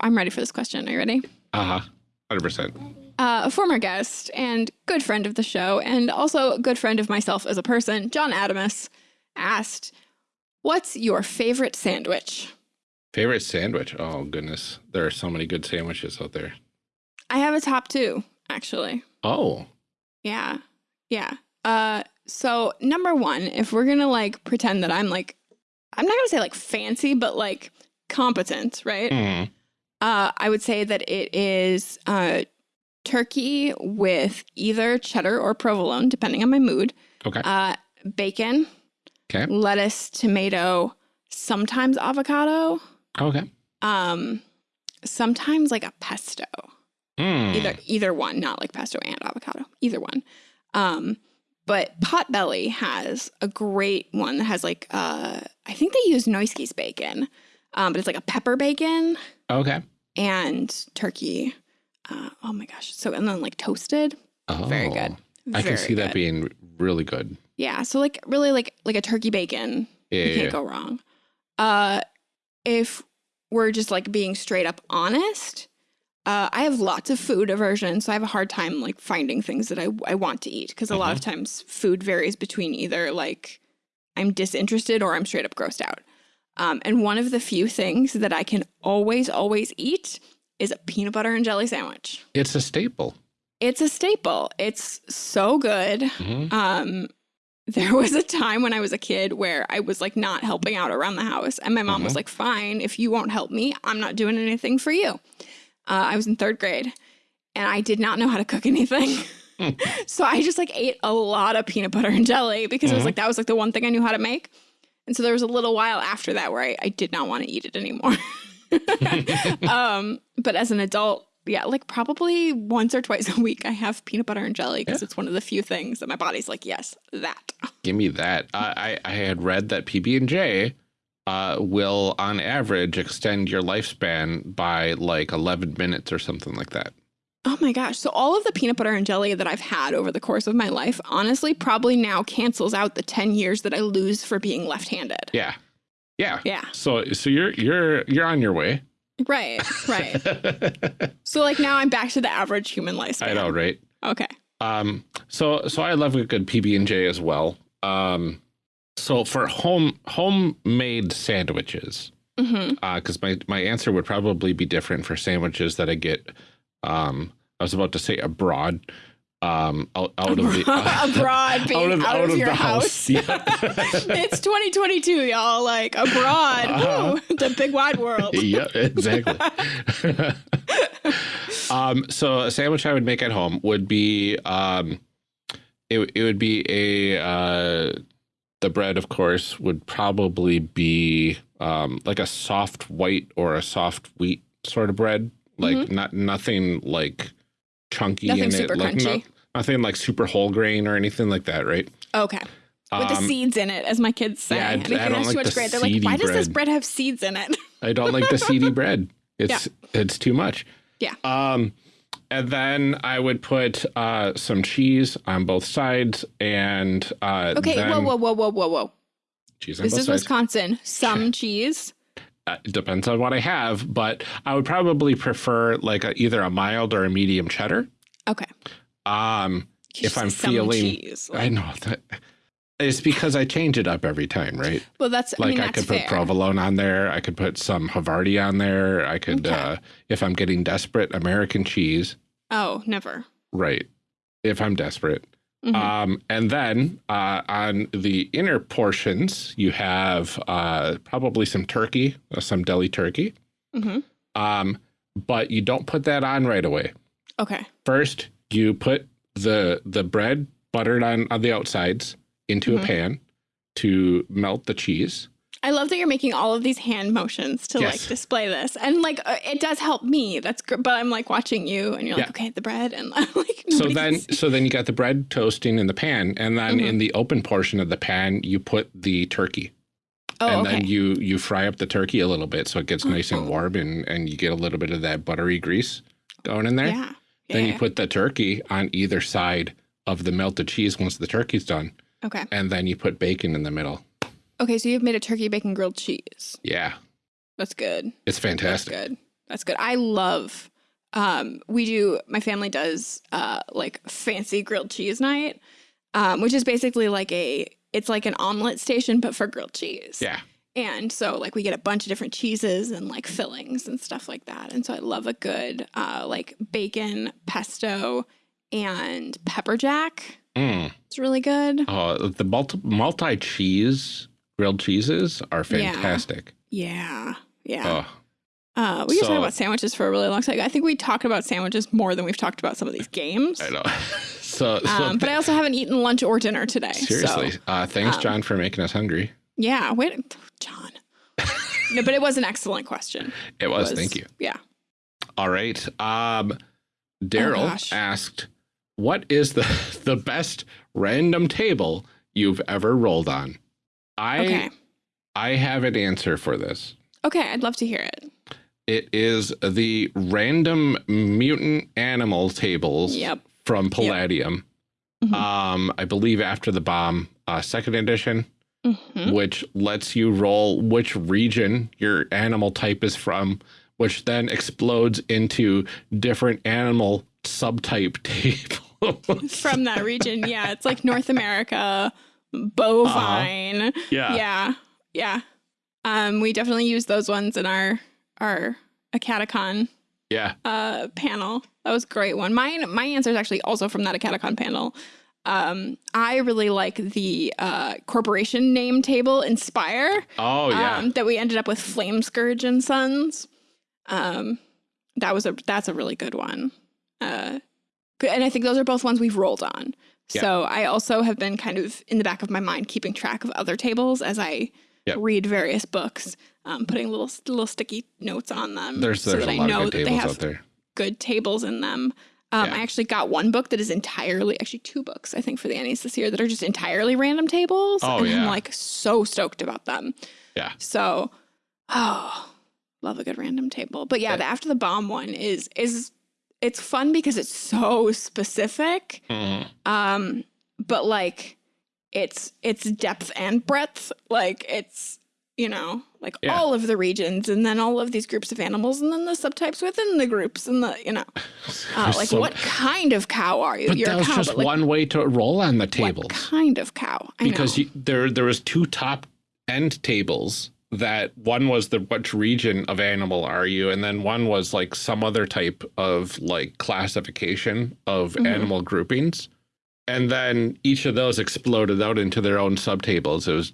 I'm ready for this question. Are you ready? Uh huh. 100%. uh, a former guest and good friend of the show, and also a good friend of myself as a person, John Adamus, asked, What's your favorite sandwich? Favorite sandwich? Oh, goodness. There are so many good sandwiches out there. I have a top two, actually. Oh, Yeah. Yeah. Uh, so, number one, if we're gonna like pretend that I'm like, I'm not gonna say like fancy, but like competent, right? Hmm. Uh, I would say that it is uh, turkey with either cheddar or provolone, depending on my mood. Okay. Uh, bacon, Okay. lettuce, tomato, sometimes avocado, Okay. um, sometimes like a pesto. Mm. Either either one, not like pesto and avocado, either one. Um, but Potbelly has a great one that has like uh, I think they use Nueske's bacon, um, but it's like a pepper bacon Okay. and turkey. Uh, oh my gosh! So and then like toasted, Oh, very good. I can Very see that being really good. Yeah, so like really like like a turkey bacon. Yeah. you yeah, can't yeah. go wrong. Uh, if we're just like being straight up honest, uh, I have lots of food aversion, so I have a hard time like finding things that I I want to eat because a lot of Mm-hmm. times food varies between either like I'm disinterested or I'm straight up grossed out. Um, and one of the few things that I can always, always eat is a peanut butter and jelly sandwich. It's a staple. It's a staple. It's so good. Mhm. Um, there was a time when I was a kid where I was like not helping out around the house, and my mom was Mhm. like, "Fine, if you won't help me, I'm not doing anything for you." Uh, I was in third grade, and I did not know how to cook anything. so I just like ate a lot of peanut butter and jelly because it was like that was like the one thing I knew how to make. And so there was a little while after that where I, I did not want to eat it anymore. um, but as an adult, yeah, like probably once or twice a week, I have peanut butter and jelly because it's one of the few things that my body's like, yes, that. Give me that. I, I I had read that PB and J uh, will, on average, extend your lifespan by like 11 minutes or something like that. Oh my gosh. So all of the peanut butter and jelly that I've had over the course of my life, honestly, probably now cancels out the 10 years that I lose for being left-handed. Yeah, yeah. Yeah. So so you're you're you're on your way. Right. Right. so like now I'm back to the average human lifespan. I know, right? Okay. Um, so so I love a good PB and J as well. Um, so for home homemade sandwiches, hmm because my my answer would probably be different for sandwiches that I get. Um, I was about to say abroad, um, out, out of the abroad, being out of, your the house. Yeah. it's 2022, y'all. Like abroad, Uh-huh. woo, the big wide world. yeah, exactly. um, so a sandwich I would make at home would be um, it it would be a uh, the bread, of course, would probably be um, like a soft white or a soft wheat sort of bread, like not nothing like chunky. Nothing in super it, like crunchy. Nothing like super whole grain or anything like that, right? Okay. With the Um, seeds in it, as my kids say. yeah, I- I don't that's like too much the great. They're like, why does this bread." bread have seeds in it? I don't like the seedy bread. It's it's too much. Yeah. Um, and then I would put uh, some cheese on both sides, and uh, Okay, then whoa, whoa, whoa, whoa, whoa, whoa. cheese on This both is sides. Wisconsin. Some cheese. Uh, it depends on what I have, but I would probably prefer like a, either a mild or a medium cheddar. Okay. Um, if I'm feeling, cheese. I know that it's because I change it up every time, right? well, that's I like mean, I, could fair. put provolone on there. I could put some Havarti on there. I could, Okay. uh, if I'm getting desperate, American cheese. Oh, never. Right. If I'm desperate. Mhm. Um, and then uh, on the inner portions, you have uh, probably some turkey, uh, some deli turkey. Mhm. Um, but you don't put that on right away. Okay. First, you put the the bread buttered on, on the outsides into Mhm. a pan to melt the cheese. I love that you're making all of these hand motions to Yes. like display this, and like uh, it does help me. That's good. But I'm like watching you, and you're like, okay, the bread, and like So then, so then you got the bread toasting in the pan, and then Mhm. in the open portion of the pan, you put the turkey. oh, and okay, then you you fry up the turkey a little bit so it gets nice Oh. and warm and and you get a little bit of that buttery grease going in there yeah, then yeah, you put the turkey on either side of the melted cheese once the turkey's done okay, and then you put bacon in the middle okay. So you've made a turkey bacon grilled cheese. yeah That's good. it's fantastic That's good. That's good. I love. Um, we do. My family does uh like fancy grilled cheese night, um, which is basically like a. It's like an omelet station, but for grilled cheese. yeah And so like we get a bunch of different cheeses and like fillings and stuff like that. And so I love a good uh like bacon, pesto, and pepper jack. Mm. It's really good. oh the multi multi cheese grilled cheeses are fantastic Yeah. Yeah. oh Uh, we So- talk about sandwiches for a really long time. I think we talked about sandwiches more than we've talked about some of these games. i know so, so Um, but I also haven't eaten lunch or dinner today. seriously So, uh thanks um, john for making us hungry yeah. Wait, John. no, but it was an excellent question. it was, thank you Yeah. All right. Um, Daryl Oh, asked, "What is the the best random table you've ever rolled on?" I Okay. I have an answer for this. Okay. I'd love to hear it. It is the random mutant animal tables Yep. from Palladium. Mhm. Um, I believe after the bomb, uh, second edition, Mhm. which lets you roll which region your animal type is from, which then explodes into different animal subtype tables. From that region. Yeah. It's like North America, bovine. Uh-huh. Yeah. Yeah. Yeah. Um, we definitely use those ones in our our AcadeCon Yeah. uh panel. That was a great one. Mine my answer is actually also from that AcadeCon panel. Um, I really like the uh, corporation name table Inspire. Oh yeah. Um, that we ended up with Flame Scourge and Sons. Um, that was a that's a really good one. Uh, and I think those are both ones we've rolled on. Yeah. So I also have been kind of in the back of my mind keeping track of other tables as I Yep. read various books, um, putting little little sticky notes on them there's so there's that I know that they have good tables in them. Um, Yeah. I actually got one book that is entirely, actually two books, I think, for the ENnies this year that are just entirely random tables. Oh, and yeah. I'm like so stoked about them. Yeah. So, oh, love a good random table. But yeah, Yeah. the after the bomb one is is it's fun because it's so specific. Mhm. Um, but like it's it's depth and breadth. Like it's you know like Yeah. all of the regions and then all of these groups of animals and then the subtypes within the groups and the you know uh, like so- what kind of cow are you? But You're that was cow, just like one way to roll on the what kind of cow? I because you, there there was two top end tables that one was the which region of animal are you and then one was like some other type of like classification of Mhm. animal groupings and then each of those exploded out into their own subtables it was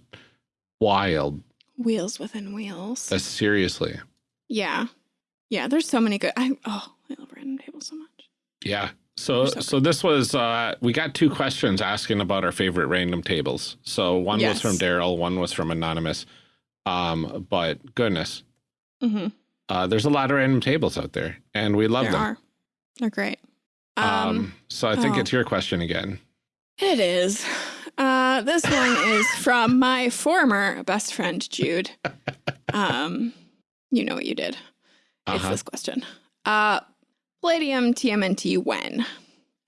wild wheels within wheels. uh, seriously yeah, yeah. There's so many good. I oh, I love random tables so much. yeah so so so this was uh we got two questions asking about our favorite random tables so one Yes. was from daryl one was from anonymous um but goodness Mm-hmm. uh, there's a lot of random tables out there, and we love there them. are. They're great. Um, Um, so I think oh. it's your question again. it is. Uh, this one is from my former best friend Jude. Um, you know what you did. It's Uh-huh. this question. Uh, Palladium TMNT when?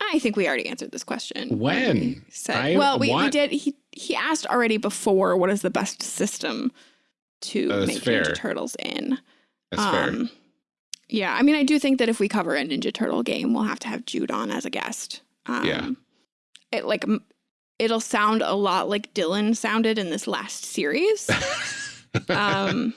I think we already answered this question. When? We Said, I well, we, we did. He he asked already before. What is the best system to make fair. Ninja Turtles in? That's fair. Um, Yeah, I mean, I do think that if we cover a Ninja Turtle game, we'll have to have Jude on as a guest. Um, Yeah. It like it'll sound a lot like Dylan sounded in this last series. um,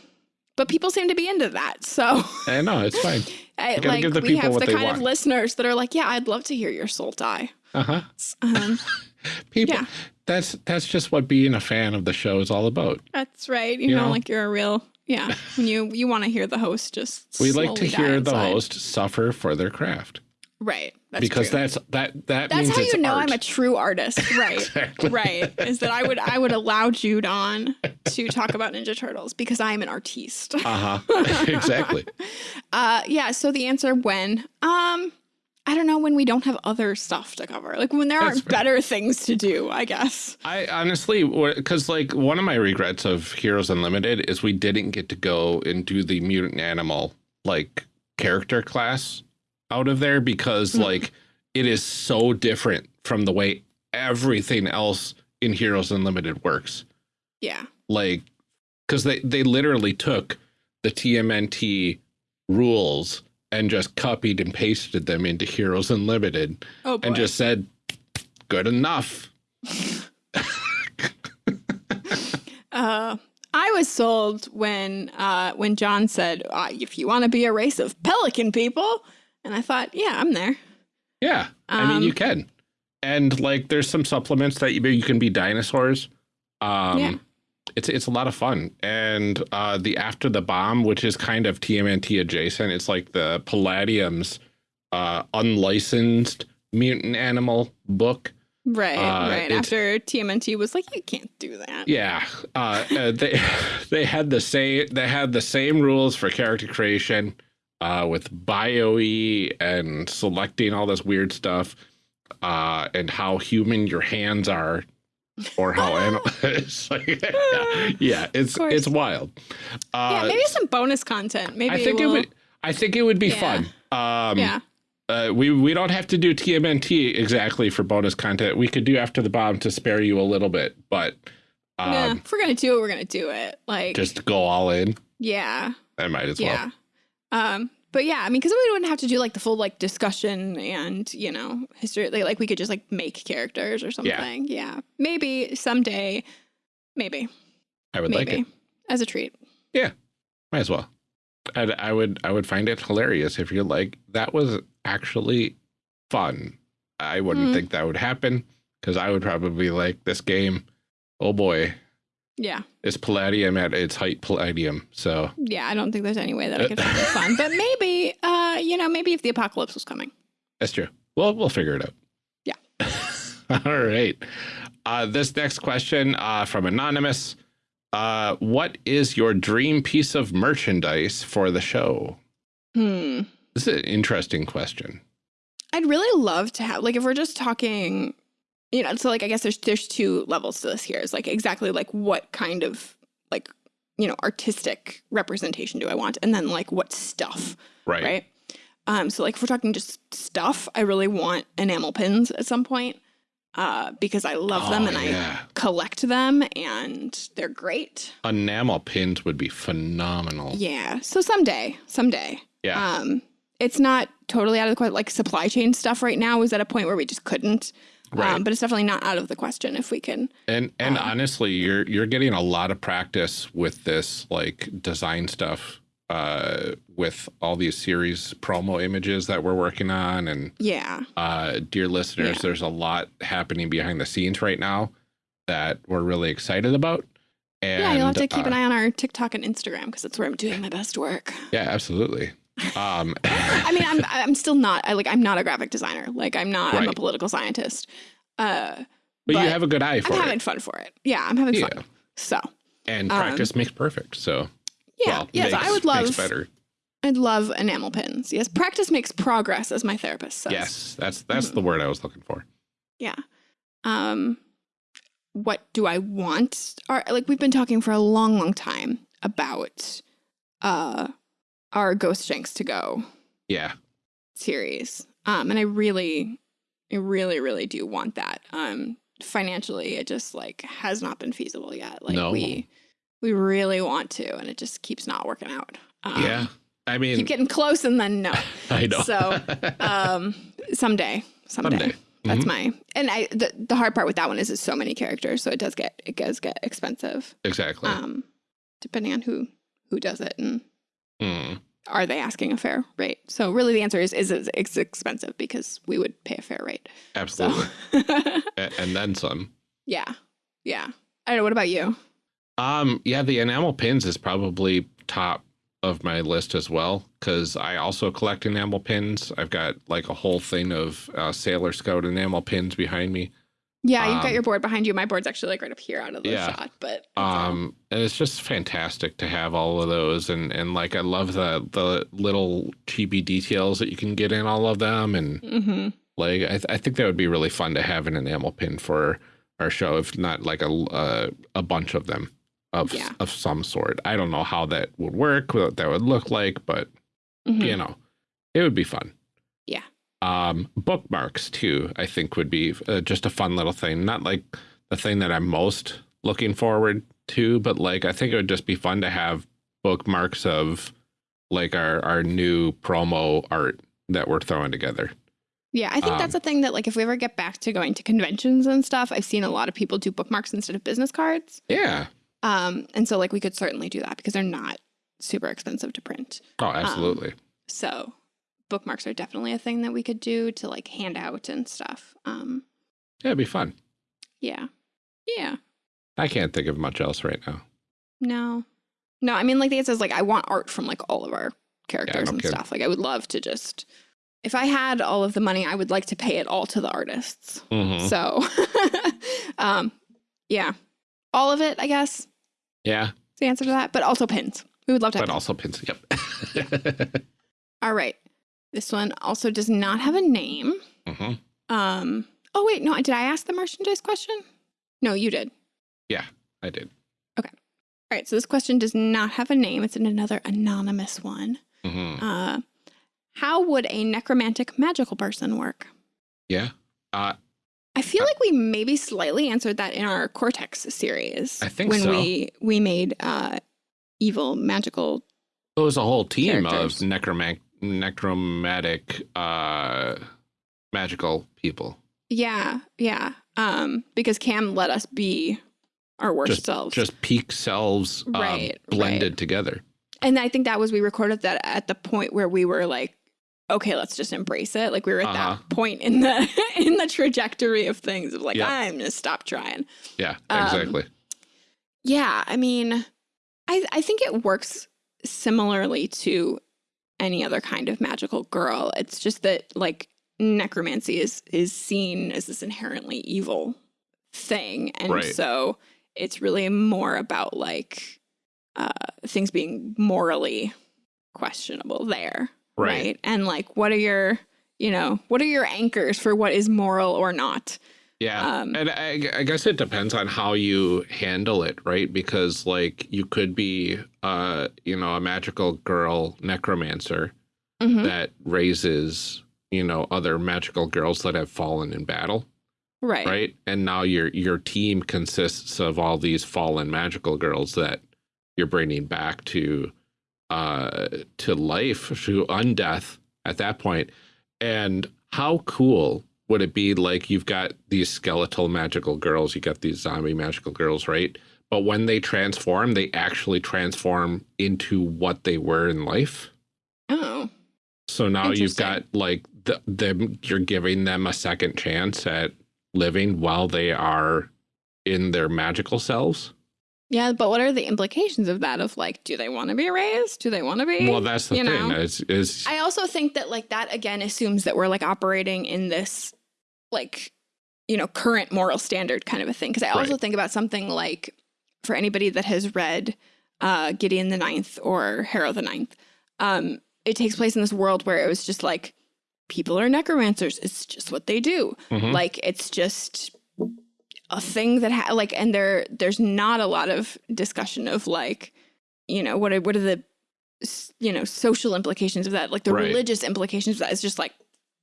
but people seem to be into that, so I know it's fine. I, like we have the kind want. of listeners that are like, yeah, I'd love to hear your soul die. Uh huh. Um, People. Yeah. That's that's just what being a fan of the show is all about. that's right. You, You know, know? like you're a real yeah. When you you want to hear the host just We like to hear the host suffer for their craft right that's because true. that's that that That's means how you know art. I'm a true artist, right? Exactly. right. Is that I would I would allow Jude on to talk about Ninja Turtles because I am an artiste. Uh huh. exactly. Uh yeah, so the answer when um I don't know when we don't have other stuff to cover. Like when there That's aren't fair. better things to do, I guess. I honestly, because like one of my regrets of Heroes Unlimited is we didn't get to go and do the mutant animal like character class out of there because Mhm. like it is so different from the way everything else in Heroes Unlimited works. Yeah. Like, because they they literally took the TMNT rules and just copied and pasted them into Heroes Unlimited Oh and just said, "Good enough." uh I was sold when uh when John said, uh, if you want to be a race of pelican people, and I thought, yeah, I'm there. Yeah, I mean you Um, can, and like there's some supplements that you you can be dinosaurs. Um, Yeah. it's it's a lot of fun, and uh, the After the Bomb, which is kind of TMNT adjacent, it's like the Palladium's uh, unlicensed mutant animal book. Right, Uh, right. After TMNT was like, you can't do that. Yeah, uh, uh, they they had the same they had the same rules for character creation, uh, with bio-e and selecting all this weird stuff, uh, and how human your hands are, or how animal. it's like, yeah, yeah, it's it's wild. Uh, yeah, maybe some bonus content. Maybe I think we'll, it would. I think it would be Yeah. fun. Um, yeah, uh, we we don't have to do TMNT exactly for bonus content. We could do after the bomb to spare you a little bit, but um, yeah. If we're gonna do it, we're gonna do it. Like, just go all in. yeah, I might as well. yeah. Um, but yeah, I mean, because we wouldn't have to do like the full like discussion and you know history. Like, like we could just like make characters or something. Yeah, maybe someday, maybe, I would maybe like it. as a treat. Yeah, might as well. I'd, I would I would find it hilarious if you're like that was actually fun. I wouldn't Mm. think that would happen because I would probably be like this game. Oh boy, Yeah, It's Palladium at its height Palladium. So yeah. I don't think there's any way that I could find it fun, but maybe, uh, you know, maybe if the apocalypse was coming. that's true. Well, we'll figure it out. Yeah. All right. Uh, this next question uh, from Anonymous. Uh, what is your dream piece of merchandise for the show? Hmm. This is an interesting question. I'd really love to have like if we're just talking, you know, so like I guess there's there's two levels to this here. It's like exactly like what kind of like you know artistic representation do I want, and then like what stuff, Right. right? Um, so like if we're talking just stuff, I really want enamel pins at some point, uh, because I love them Oh, and I collect them and they're great. Enamel pins would be phenomenal. Yeah. So someday, someday. Yeah. Um, it's not totally out of the question. Like supply chain stuff right now is at a point where we just couldn't. Right. Um, but it's definitely not out of the question if we can. and and uh, honestly, you're you're getting a lot of practice with this like design stuff uh with all these series promo images that we're working on and Yeah. uh dear listeners Yeah. there's a lot happening behind the scenes right now that we're really excited about and yeah. You'll have to keep uh, an eye on our TikTok and Instagram because that's where I'm doing my best work. yeah absolutely um I mean, I'm I'm still not. I like I'm not a graphic designer. Like I'm not. I'm a political scientist. Uh, but, you have a good eye I'm for having fun for it. Yeah, I'm having yeah fun. So and Um, practice makes perfect so yeah, well, yeah. so I would love. better I'd love enamel pins. Yes, practice makes progress, as my therapist says. yes that's that's Mm-hmm. the word i was looking for Yeah. Um what do I want? Or like we've been talking for a long, long time about uh our Ghost Shanks to go yeah series. Um and I really I really, really do want that. Um financially it just like has not been feasible yet. Like No. we we really want to and it just keeps not working out. Um, yeah i mean Keep getting close and then no. i know So, um someday someday, Someday. that's Mhm. my and i the, the hard part with that one is it's so many characters so it does get it does get expensive exactly um depending on who who does it and Mm. Are they asking a fair rate? So really the answer is is it's, expensive because we would pay a fair rate. Absolutely. A- and then some. Yeah. Yeah. I don't know what about you? Um, yeah, the enamel pins is probably top of my list as well because I also collect enamel pins. I've got like a whole thing of uh, Sailor Scout enamel pins behind me. Yeah you've Um, got your board behind you my board's actually like right up here out of the Yeah. shot but it's Um, and it's just fantastic to have all of those, and and like I love the the little chibi details that you can get in all of them, and Mhm. like I, th- I think that would be really fun to have an enamel pin for our show, if not like a uh, a bunch of them of Yeah. of some sort. I don't know how that would work, what that would look like, but Mhm. you know, it would be fun. Um, bookmarks too, I think would be uh, just a fun little thing. Not like the thing that I'm most looking forward to, but like I think it would just be fun to have bookmarks of like our our new promo art that we're throwing together. Yeah, I think that's Um, a thing that like if we ever get back to going to conventions and stuff, I've seen a lot of people do bookmarks instead of business cards. Yeah. Um, and so like we could certainly do that because they're not super expensive to print. Oh, absolutely. So bookmarks are definitely a thing that we could do to like hand out and stuff. Um, yeah, it'd be fun. yeah. Yeah. I can't think of much else right now. No. No, I mean like the answer is like I want art from like all of our characters no and stuff. Like I would love to just if I had all of the money, I would like to pay it all to the artists. Mhm. So, um, yeah, all of it, I guess, Yeah, the answer to that. But also pins. We would love to have but also pins. Yep. All right. This one also does not have a name. hmm Um, oh, wait, no, did I ask the merchandise question? No, you did. Yeah, I did. Okay. All right. So this question does not have a name. It's in another anonymous one. hmm Uh, how would a necromantic magical person work? Yeah. Uh, I feel Uh, like we maybe slightly answered that in our Cortex series. I think when so. we we made uh, evil magical it was a whole team Characters. of necroman- necromantic uh magical people. Yeah, yeah. Um, because Cam let us be our worst Just selves. just peak selves um, Right, blended right. together. and I think that was we recorded that at the point where we were like, okay, let's just embrace it. Like we were at Uh-huh. that point in the in the trajectory of things of like, Yeah. I'm gonna stop trying. Yeah, Um, exactly. Yeah, I mean, I I think it works similarly to any other kind of magical girl. It's just that like necromancy is is seen as this inherently evil thing, and Right. so it's really more about like uh, things being morally questionable there, Right. And like, what are your you know what are your anchors for what is moral or not? Yeah. Um, and I, I guess it depends on how you handle it, right? Because like you could be uh, you know, a magical girl necromancer Mhm. that raises, you know, other magical girls that have fallen in battle, Right. right? And now your your team consists of all these fallen magical girls that you're bringing back to uh to life, to undeath at that point. And how cool would it be like you've got these skeletal magical girls, you got these zombie magical girls, right? But when they transform, they actually transform into what they were in life. Oh. So now you've got like the, them, you're giving them a second chance at living while they are in their magical selves. Yeah, but what are the implications of that? Of like, do they want to be raised? Do they want to be? Well, that's the you thing. know? Is is I also think that like that again assumes that we're like operating in this like you know current moral standard kind of a thing. Because I also Right. think about something like for anybody that has read uh, Gideon the Ninth or Harrow the Ninth, um, it takes place in this world where it was just like people are necromancers. It's just what they do. Mhm. Like it's just a thing that ha- like and there there's not a lot of discussion of like you know what are what are the you know social implications of that like the Right. religious implications of that it's just like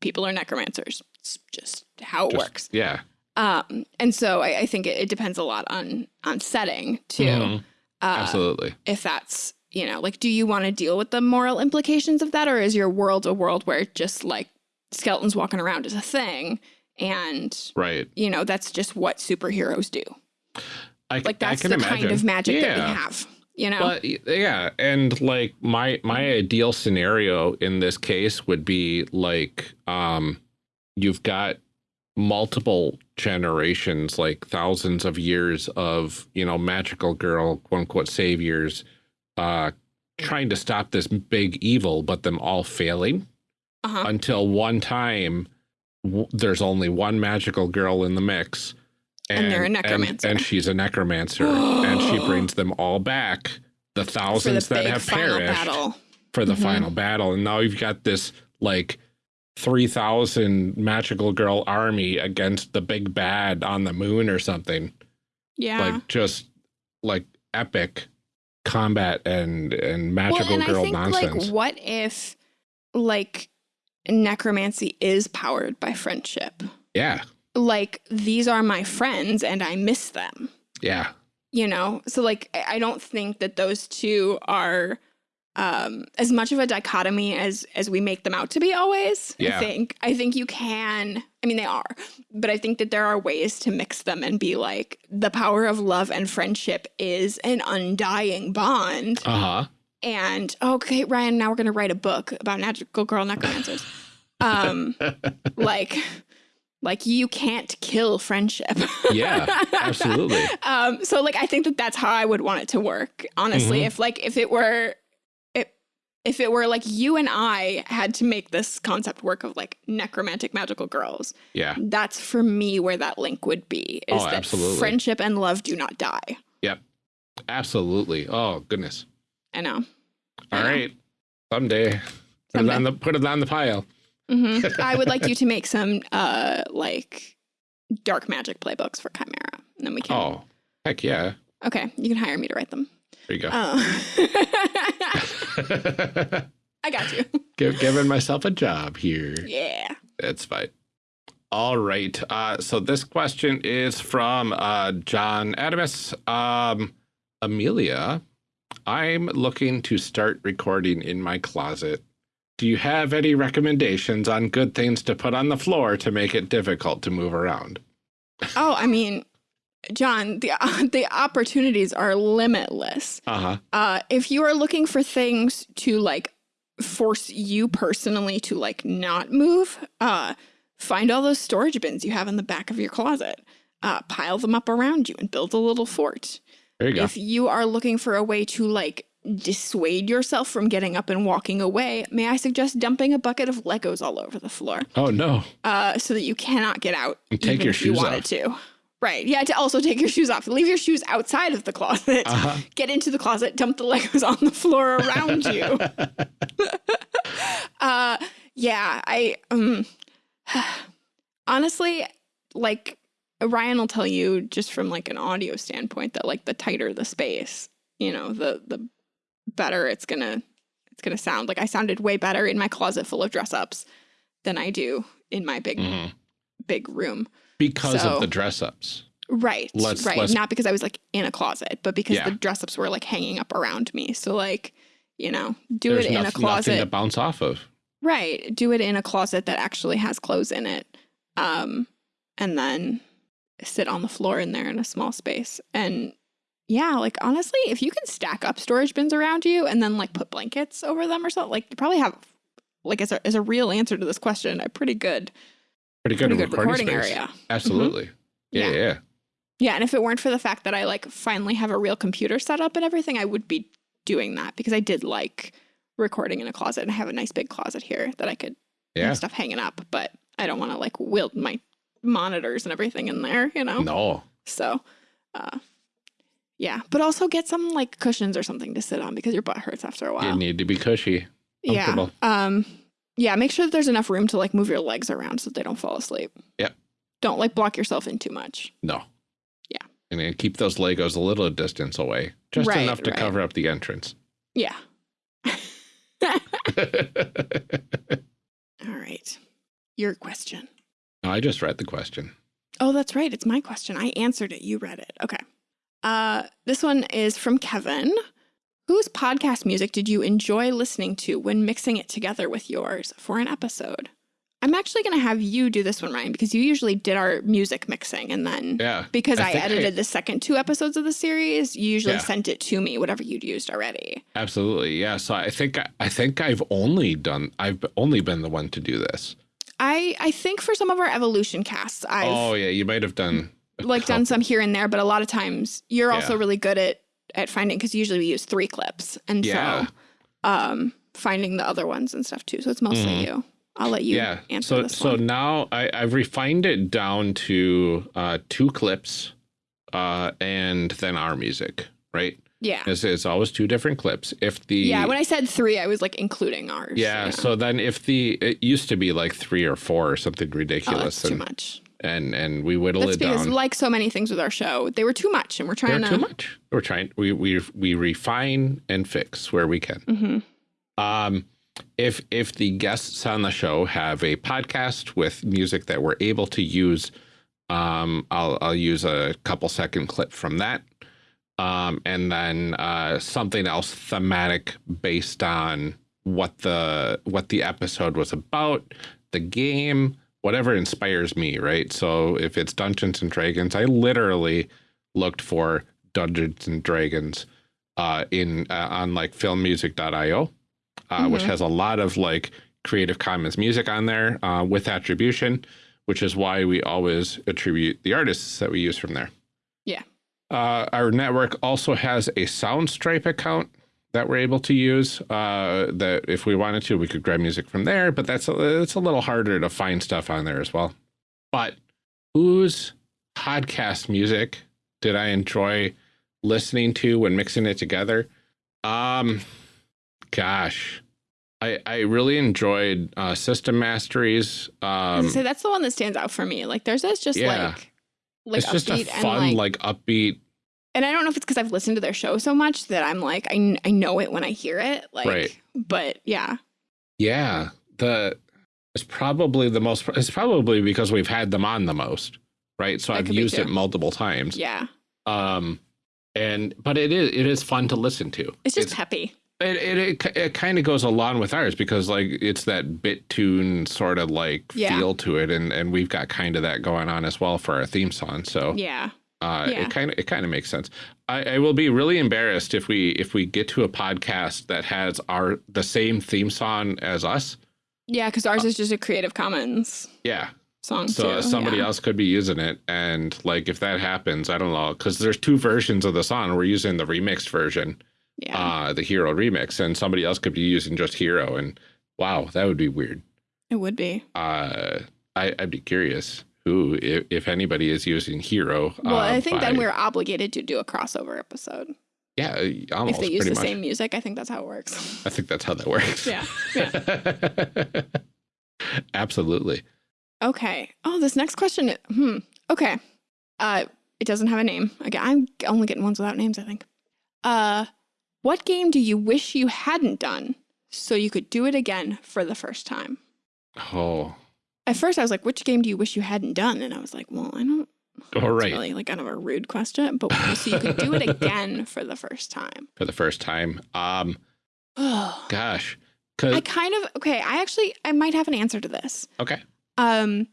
people are necromancers it's just how it just- works Yeah. um and so i, I think it, it depends a lot on on setting too Mhm. uh, Absolutely. if that's you know like do you want to deal with the moral implications of that or is your world a world where just like skeletons walking around is a thing and Right. you know that's just what superheroes do I, like that's can the imagine. kind of magic that we have you know But yeah, and like my my ideal scenario in this case would be like um you've got multiple generations, like thousands of years of, you know, magical girl, quote unquote saviors, uh trying to stop this big evil, but them all failing uh-huh. until one time w- there's only one magical girl in the mix. And they're a necromancer. And, she's a necromancer. and she brings them all back, the for the thousands that have perished battle for the Mhm. final battle. And now you've got this like 3,000 magical girl army against the big bad on the moon or something. yeah Like just like epic combat and, and magical well and girl i think nonsense. like what if like necromancy is powered by friendship yeah. like these are my friends and i miss them Yeah. you know so like i I don't think that those two are um as much of a dichotomy as as we make them out to be always Yeah. i think i think you can i mean they are but i think that there are ways to mix them and be like the power of love and friendship is an undying bond Uh huh. and okay ryan now we're going to write a book about magical girl necromancers um like like you can't kill friendship Yeah, absolutely. um so like i think that that's how i would want it to work honestly Mhm. if like if it were if it were like you and i had to make this concept work of like necromantic magical girls Yeah. that's for me where that link would be is Oh, that absolutely. friendship and love do not die Yep, Absolutely. Oh, goodness. i know All I know. right. Someday. Put it on the put it on the pile. hmm I would like you to make some uh like dark magic playbooks for Chimera, and then we can. Oh, heck yeah. Okay, you can hire me to write them. There you go. Oh. I got you. Give, giving myself a job here. Yeah. That's fine. All right. Uh, so this question is from uh, John Adamus. Um, Amelia, I'm looking to start recording in my closet Do you have any recommendations on good things to put on the floor to make it difficult to move around? Oh, I mean, John, the the opportunities are limitless. Uh-huh. Uh, if you are looking for things to like force you personally to like not move, uh, find all those storage bins you have in the back of your closet. Uh, pile them up around you and build a little fort. There you go. If you are looking for a way to like dissuade yourself from getting up and walking away, may I suggest dumping a bucket of Legos all over the floor oh, no. uh, so that you cannot get out And take your if you shoes wanted off. to. Right. Yeah, to also take your shoes off. Leave your shoes outside of the closet. Uh-huh. Get into the closet, dump the Legos on the floor around you. uh yeah, I um honestly like Ryan will tell you just from like an audio standpoint that like the tighter the space, you know, the the better it's going to it's going to sound. Like I sounded way better in my closet full of dress ups than I do in my big Mhm. big room. Because So- of the dress ups. Right. Let's- right. let's- Not because I was like in a closet, but because Yeah. the dress ups were like hanging up around me. So like, you know, do There's it in a closet. to bounce off of. Right. Do it in a closet that actually has clothes in it. Um, and then sit on the floor in there in a small space. And yeah, like honestly, if you can stack up storage bins around you and then like put blankets over them or something, like you probably have like as a as a real answer to this question, a pretty good Pretty good, pretty good recording, recording space. area. Mm-hmm. Absolutely. Yeah, Yeah. yeah. Yeah, and if it weren't for the fact that I like finally have a real computer set up and everything, I would be doing that because I did like recording in a closet and I have a nice big closet here that I could Yeah. have stuff hanging up, but I don't want to like wield my monitors and everything in there, you know? No. So, uh, yeah, but also get some like cushions or something to sit on because your butt hurts after a while. You need to be cushy. Yeah. Um, yeah, make sure that there's enough room to like move your legs around so that they don't fall asleep. Yeah. Don't like block yourself in too much. No. Yeah. And then keep those Legos a little distance away. Just Right, enough to right. cover up the entrance. Yeah. All right. Your question. I just read the question. Oh, that's right. It's my question. I answered it. You read it. Okay. Uh, this one is from Kevin. Whose podcast music did you enjoy listening to when mixing it together with yours for an episode? I'm actually going to have you do this one, Ryan, because you usually did our music mixing. And then Yeah. because I I, think I- edited the second two episodes of the series, you usually Yeah. sent it to me, whatever you'd used already. Absolutely. Yeah. So I think I think I've only done I've only been the one to do this. I, I think for some of our evolution casts, I've oh yeah, you might have done like done some here and there, but a lot of times you're also really good at at finding because usually we use three clips, and Yeah. so um, finding the other ones and stuff too. So it's mostly Mhm. you. I'll let you yeah. answer So this so one. now I, I've refined it down to uh, two clips, uh, and then our music. Right. Yeah, It's, it's always two different clips. If the yeah. When I said three, I was like including ours. yeah, So then if the it used to be like three or four or something oh, ridiculous, that's too much. And and we whittle That's it because, down. like so many things with our show, they were too much, and we're They're trying to. too much. We're trying. We we we refine and fix where we can. Mhm. Um, if if the guests on the show have a podcast with music that we're able to use, um, I'll I'll use a couple second clip from that, um, and then uh, something else thematic based on what the what the episode was about, the game, whatever inspires me, right? So if it's Dungeons and Dragons, I literally looked for Dungeons and Dragons uh, in uh, on like filmmusic.io, uh, which Mhm. has a lot of like Creative Commons music on there uh, with attribution, which is why we always attribute the artists that we use from there. Yeah. Uh, our network also has a Soundstripe account that we're able to use. Uh, that if we wanted to, we could grab music from there, but that's a, it's a little harder to find stuff on there as well. But whose podcast music did I enjoy listening to when mixing it together? Um, gosh, I I really enjoyed uh, System Mastery's. Um, gonna that's the one that stands out for me. Like theirs is just Yeah. like like it's just a fun, like, like upbeat. And I don't know if it's because I've listened to their show so much that I'm like I, I know it when I hear it. Like, Right. but yeah, Yeah, the it's probably the most. It's probably because we've had them on the most, right? So That I've used it multiple times. yeah, Um, and but it is it is fun to listen to. it's just peppy. It it it, it kind of goes along with ours because like it's that bit tune sort of like Yeah. feel to it, and and we've got kind of that going on as well for our theme song. So Yeah. Uh, Yeah. it kind of it kind of makes sense. I, I will be really embarrassed if we if we get to a podcast that has our the same theme song as us. Yeah, because ours is just a Creative Commons Yeah, song. so too. somebody yeah. else could be using it, and like if that happens, I don't know because there's two versions of the song. We're using the remixed version, Yeah. uh, the Hero remix, and somebody else could be using just Hero. And wow, that would be weird. it would be. Uh, I, I'd be curious who, if, if anybody is using Hero. Well, uh, I think then we're obligated to do a crossover episode. yeah, almost if they use the much. same music, I think that's how it works. I think that's how that works. yeah. Absolutely. Okay. Oh, this next question. Hmm. Okay. Uh, it doesn't have a name. Again, I'm only getting ones without names. I think. Uh, what game do you wish you hadn't done so you could do it again for the first time? Oh, At first, I was like, "Which game do you wish you hadn't done?" And I was like, "Well, I don't." all right. really like kind of a rude question, but so you could do it again for the first time. For the first time. Um, gosh. I kind of okay. I actually I might have an answer to this. okay. Um,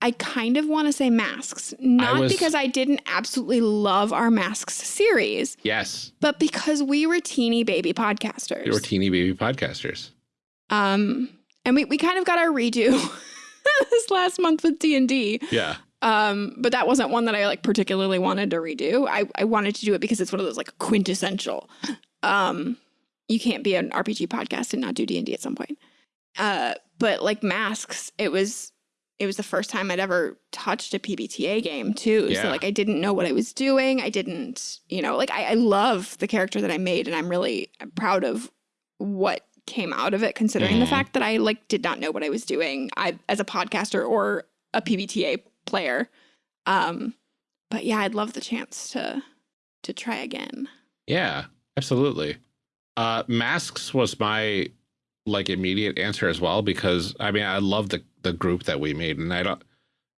I kind of want to say masks, not was- because I didn't absolutely love our masks series, Yes. but because we were teeny baby podcasters. We were teeny baby podcasters. um, and we, we kind of got our redo this last month with D and D. Yeah. Um, but that wasn't one that I like particularly wanted to redo. I, I wanted to do it because it's one of those like quintessential. Um, you can't be an RPG podcast and not do D and D at some point. Uh, but like masks, it was it was the first time I'd ever touched a PBTA game too. Yeah. So like I didn't know what I was doing. I didn't, you know, like I, I love the character that I made, and I'm really proud of what came out of it, considering the Mhm. fact that I like did not know what I was doing. I as a podcaster or a PBTA player. Um, but yeah, I'd love the chance to to try again. Yeah, absolutely. Uh, masks was my like immediate answer as well because I mean I love the the group that we made and I don't.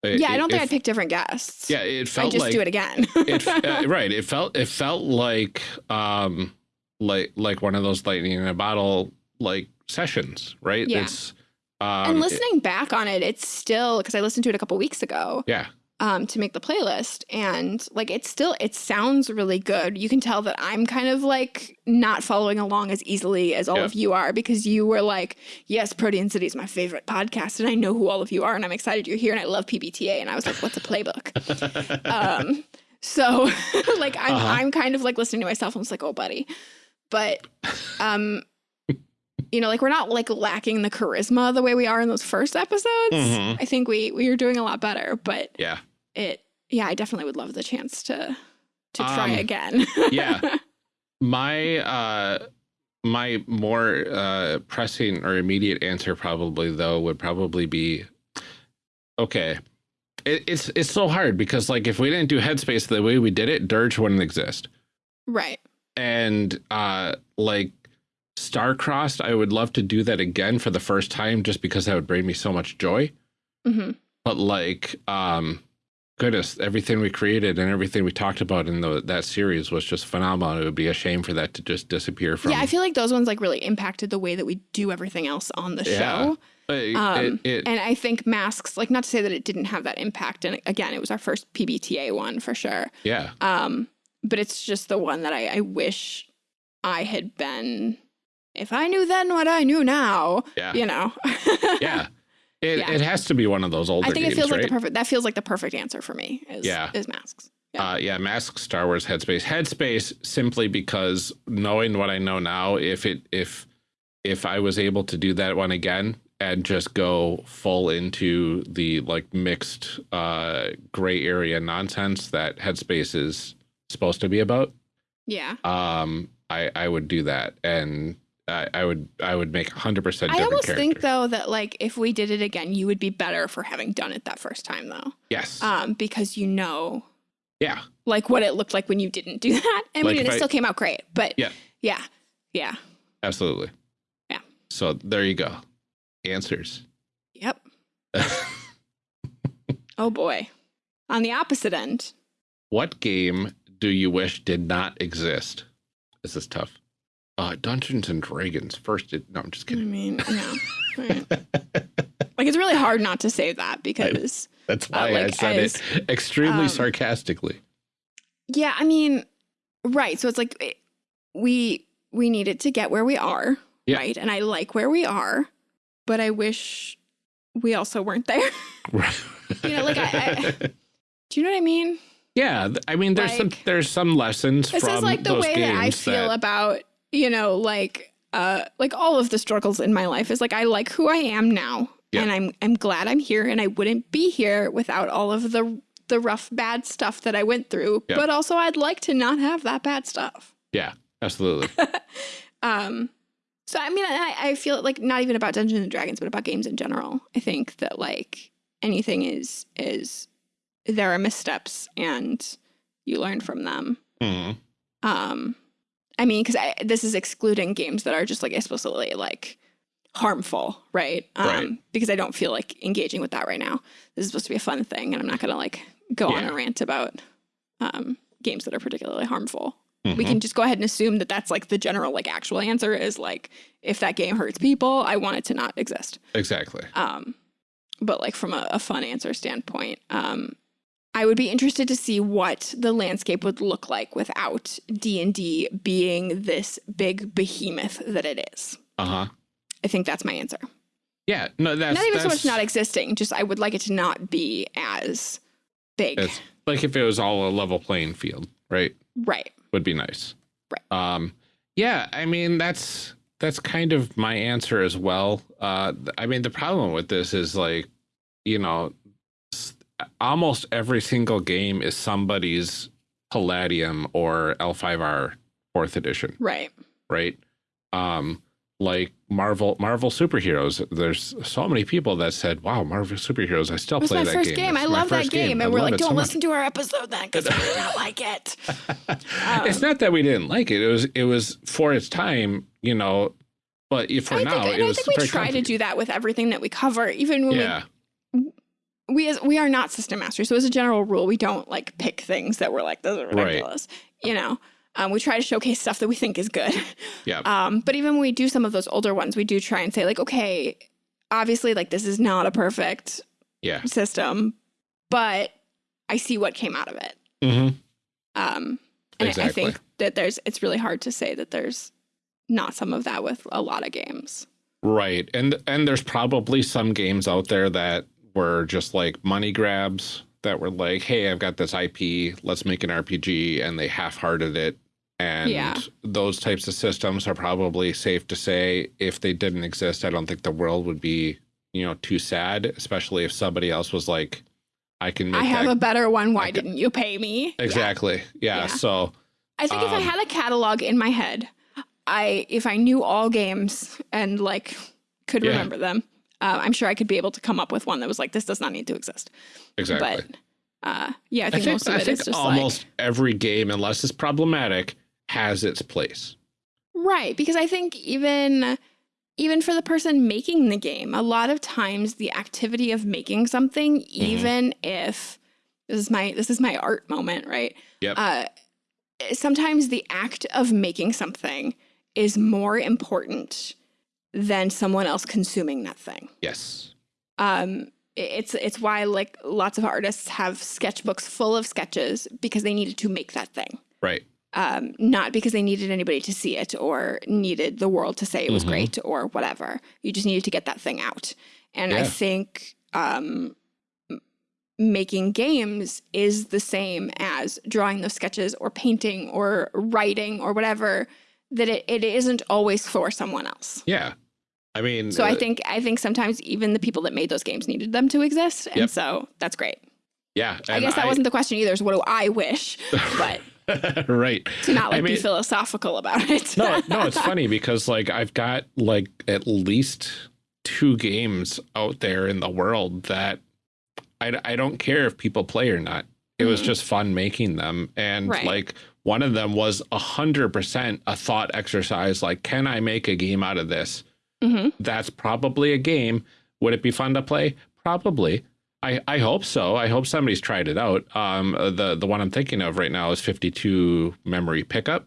it- yeah, I don't think I'd pick different guests. Yeah, it felt I just like do it again. it, uh, right. It felt it felt like um like like one of those lightning in a bottle like sessions, right? Yeah. It's um, and it- listening back on it, it's still because I listened to it a couple weeks ago. yeah, um, to make the playlist. And like, it's still, it sounds really good. You can tell that I'm kind of like not following along as easily as all Yeah. of you are because you were like, yes, Protean City is my favorite podcast. And I know who all of you are. And I'm excited you're here. And I love PBTA. And I was like, what's a playbook? um, so like, I'm, Uh-huh. I'm kind of like listening to myself. I'm just like, oh, buddy. But, um, you know, like we're not like lacking the charisma the way we are in those first episodes. Mhm. I think we we are doing a lot better, but yeah, it yeah i definitely would love the chance to to try Um, again yeah. my uh my more uh pressing or immediate answer probably though would probably be okay it, it's it's so hard because like if we didn't do headspace the way we did it dirge wouldn't exist right and uh like star-crossed i would love to do that again for the first time just because that would bring me so much joy. Hmm but like um goodness everything we created and everything we talked about in the, that series was just phenomenal. It would be a shame for that to just disappear from yeah i feel like those ones like really impacted the way that we do everything else on the Yeah. show. It- um, it- it- and i think masks like not to say that it didn't have that impact and again it was our first pbta one for sure. Yeah. Um but it's just the one that i, I wish i had been if i knew then what i knew now yeah you know yeah it, Yeah. it has to be one of those older i think games, it feels right? like the perfect that feels like the perfect answer for me is Yeah. is masks yeah. Uh, yeah, Mask, Star Wars, Headspace, Headspace. Simply because knowing what I know now, if it if if I was able to do that one again and just go full into the like mixed uh, gray area nonsense that Headspace is supposed to be about, yeah um, I I would do that, and I, I would I would make hundred percent I almost character. think though that like if we did it again, you would be better for having done it that first time though, yes, um, because you know yeah, like what it looked like when you didn't do that. I Like mean, it I- still came out great, but Yeah. yeah, yeah, absolutely, Yeah. So there you go, answers. yep. Oh boy. On the opposite end, What game do you wish did not exist? This is tough. Uh, Dungeons and Dragons first. It, no, I'm just kidding. I mean, yeah. right. like it's really hard not to say that because That's why I like, said as, it extremely um, sarcastically. yeah, I mean, right. So it's like it- we we needed to get where we are, Yeah. right? And I like where we are, but I wish we also weren't there. you know, like, I- Do you know what I mean? yeah, I mean, there's some there's some lessons This from is like the way that I feel about, you know, like uh like all of the struggles in my life is like I like who I am now. Yeah. And I'm I'm glad I'm here and I wouldn't be here without all of the the rough bad stuff that I went through. Yeah. But also I'd like to not have that bad stuff. yeah, absolutely. Um so I mean I, I feel like not even about Dungeons and Dragons, but about games in general. I think that like anything is is there are missteps and you learn from them. Mhm. Um, I mean, because this is excluding games that are just like explicitly like harmful, right? Um, Right. Because I don't feel like engaging with that right now. This is supposed to be a fun thing, and I'm not gonna like go on a rant about um, games that are particularly harmful. We Mhm. can just go ahead and assume that that's like the general like actual answer is like if that game hurts people, I want it to not exist. exactly. Um, but like from a, a fun answer standpoint, um, I would be interested to see what the landscape would look like without D and D being this big behemoth that it is. Uh huh. I think that's my answer. Yeah. No, that's not even so much not existing. Just I would like it to not be as big. Like if it was all a level playing field, right? right. Would be nice. Right. Um, yeah, I mean that's that's kind of my answer as well. Uh, I mean the problem with this is like, you know, almost every single game is somebody's Palladium or L5R fourth edition, Right. right? Um, like Marvel Marvel superheroes. There's so many people that said, "Wow, Marvel superheroes! I still was play that first game. game. I love that game. I And we're like, don't much." listen to our episode then because we don't like it. it's not that we didn't like it. It was it was for its time, you know. But if for I now, think, it and I think we try to do that with everything that we cover, even when Yeah, we we as we are not system masters. So as a general rule, we don't like pick things that we're like, those are Right. ridiculous. You know, um, we try to showcase stuff that we think is good. yeah, Um, but even when we do some of those older ones, we do try and say like, okay, obviously, like this is not a perfect yeah. system, but I see what came out of it. hmm Um, and I- I think that there's it's really hard to say that there's not some of that with a lot of games. Right, and and there's probably some games out there that were just like money grabs that were like, hey, I've got this IP, let's make an RPG, and they half-hearted it. And Yeah. those types of systems are probably safe to say if they didn't exist, I don't think the world would be, you know, too sad, especially if somebody else was like, I can make I have that a better one. Why didn't you pay me? Exactly. Yeah. Yeah. So I think if I Um, had a catalog in my head, I if I knew all games and like could Yeah. remember them, uh, I'm sure I could be able to come up with one that was like this does not need to exist. exactly. But uh, yeah, I I think, think, most of I it think is just almost every game, unless it's problematic, has its place. right because I think even even for the person making the game, a lot of times the activity of making something, Mm-hmm. even if this is my this is my art moment, right? Yep. Uh, sometimes the act of making something is more important than someone else consuming that thing. yes. Um, it's it's why like lots of artists have sketchbooks full of sketches because they needed to make that thing. Right. Um, not because they needed anybody to see it or needed the world to say it was Mhm. great or whatever. You just needed to get that thing out. And I think um, making games is the same as drawing those sketches or painting or writing or whatever. That it, it isn't always for someone else. Yeah. I mean, So I uh, think I think sometimes even the people that made those games needed them to exist, and Yep. so that's great. yeah. I guess that wasn't the question either. Is what do I wish, but right. to not like I be philosophical about it. no, no, it's funny because like I've got like at least two games out there in the world that I, I don't care if people play or not. It was Mhm. just fun making them. And Right. like one of them was a hundred percent a thought exercise. Like, can I make a game out of this? hmm That's probably a game. Would it be fun to play? Probably. I, I hope so. I hope somebody's tried it out. Um, the the one I'm thinking of right now is 52 memory pickup.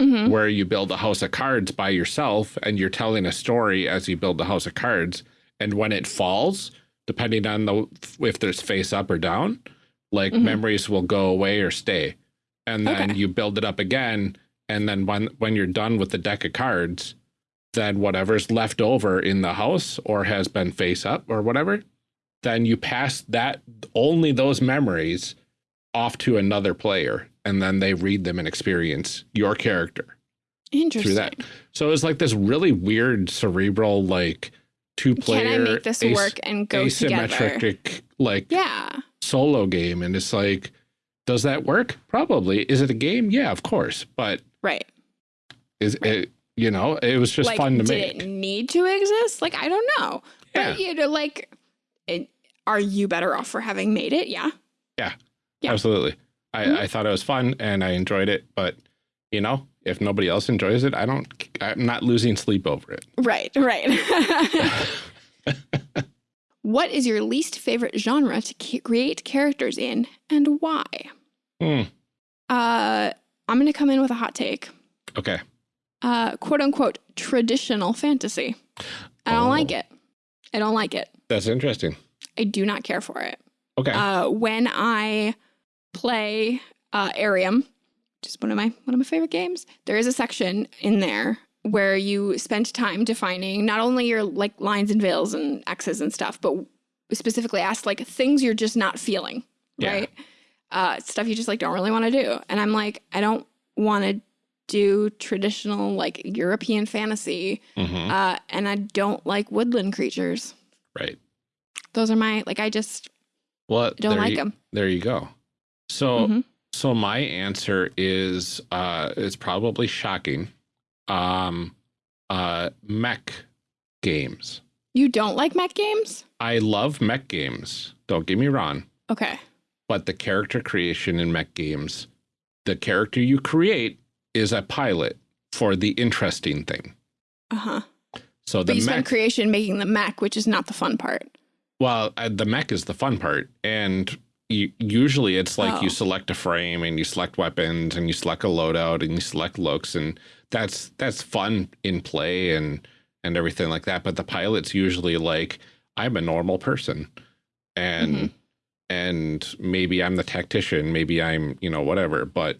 Mhm. where you build a house of cards by yourself and you're telling a story as you build the house of cards. And when it falls, depending on the if there's face up or down, like Mhm. memories will go away or stay. And then Okay. you build it up again. And then when when you're done with the deck of cards, then whatever's left over in the house or has been face up or whatever, then you pass that only those memories off to another player and then they read them and experience your character Interesting. through that. So it's like this really weird cerebral like two player Can I make this work and go together? asymmetric like Yeah. solo game and it's like does that work? Probably. Is it a game? Yeah, of course. But Right. is it you know, it was just like, fun to did make. it need to exist? Like, I don't know. Yeah. But, you know, like, it, are you better off for having made it? Yeah. yeah. Absolutely. I, Mhm. I thought it was fun and I enjoyed it, but you know, if nobody else enjoys it, I don't I'm not losing sleep over it. Right, right. what is your least favorite genre to create characters in and why? Hmm. Uh, I'm going to come in with a hot take. Okay. Uh, quote unquote, traditional fantasy. I don't Oh. like it. I don't like it. That's interesting. I do not care for it. Okay. Uh, when I play uh, Arium, which is one of my one of my favorite games, there is a section in there where you spent time defining not only your like lines and veils and X's and stuff, but specifically ask like things you're just not feeling, Yeah. right? Uh, stuff you just like don't really want to do, and I'm like, I don't want to do traditional like European fantasy, Mhm. uh, and I don't like woodland creatures. Right. Those are my like I just Well, don't like you, them. There you go. So, Mhm. so my answer is, uh, it's probably shocking. Um, uh, mech games. You don't like mech games? I love mech games. Don't get me wrong, Okay. but the character creation in mech games, the character you create is a pilot for the interesting thing. Uh huh. So But the you spend creation making the mech, which is not the fun part. well, uh, the mech is the fun part, and you, usually it's like you Oh. select a frame and you select weapons and you select a loadout and you select looks, and that's that's fun in play and and everything like that. But the pilot's usually like, I'm a normal person, and Mhm. and maybe I'm the tactician, maybe I'm you know whatever, but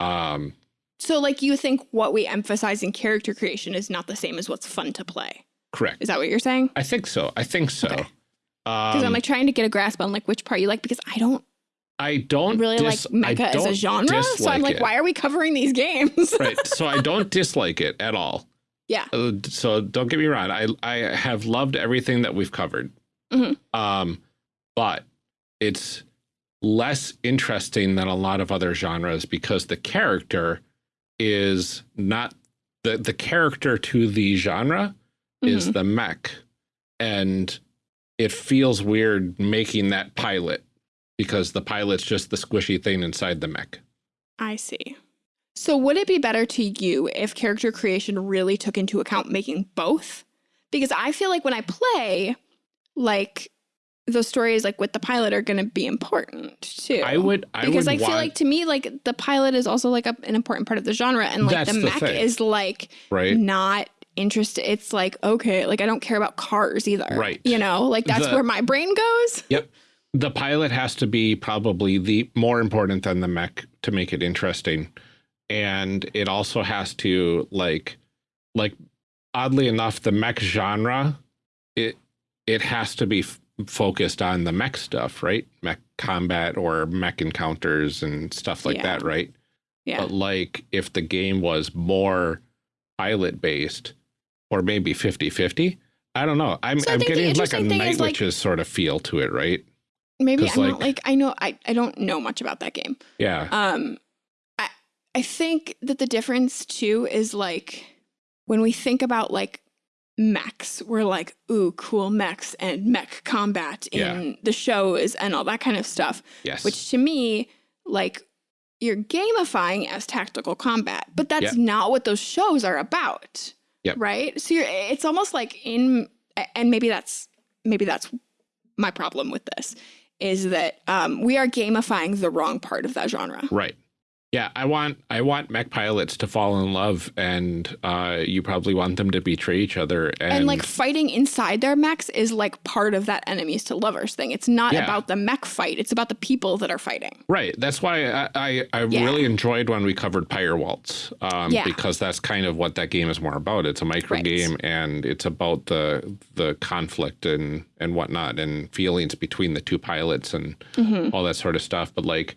um So, like, you think what we emphasize in character creation is not the same as what's fun to play. correct. Is that what you're saying? I think so. I think so. Okay. Um, Because I'm like trying to get a grasp on like which part you like because I don't I don't really like mecha as a genre. So I'm like, it. why are we covering these games? right. So I don't dislike it at all. Yeah. Uh, so don't get me wrong. I I have loved everything that we've covered. Mhm. Um, but it's less interesting than a lot of other genres because the character is not the the character to the genre is Mhm. the mech, and it feels weird making that pilot because the pilot's just the squishy thing inside the mech. I see. So, would it be better to you if character creation really took into account making both? Because I feel like when I play, like the stories like with the pilot are going to be important too. I would. I because would I feel want, like to me, like the pilot is also like a, an important part of the genre, and like That's the the mech thing. is like right. not interested. It's like okay, like I don't care about cars either. Right. You know, like that's The- where my brain goes. Yep. The pilot has to be probably the more important than the mech to make it interesting. And it also has to like like oddly enough, the mech genre, it it has to be f- focused on the mech stuff, right? Mech combat or mech encounters and stuff like Yeah. that, right? Yeah. But like if the game was more pilot based or maybe 50-50, I don't know. I'm So I'm getting like a night like- witches sort of feel to it, right? Maybe I'm like- not like I know I I don't know much about that game. Yeah. Um, I I think that the difference too is like when we think about like mechs, we're like, ooh, cool mechs and mech combat in the shows and all that kind of stuff. yes. Which to me, like, you're gamifying as tactical combat, but that's Yep. not what those shows are about. Yep. Right. So you're, it's almost like in, and maybe that's maybe that's my problem with this is that um, we are gamifying the wrong part of that genre. right. Yeah, I want I want mech pilots to fall in love, and uh, you probably want them to betray each other. And, And like fighting inside their mechs is like part of that enemies to lovers thing. It's not Yeah. about the mech fight, it's about the people that are fighting. right, that's why I I, I Yeah. really enjoyed when we covered Pyre Waltz, um, Yeah. because that's kind of what that game is more about. It's a micro Right. game, and it's about the the conflict and and whatnot, and feelings between the two pilots and Mm-hmm. all that sort of stuff. But like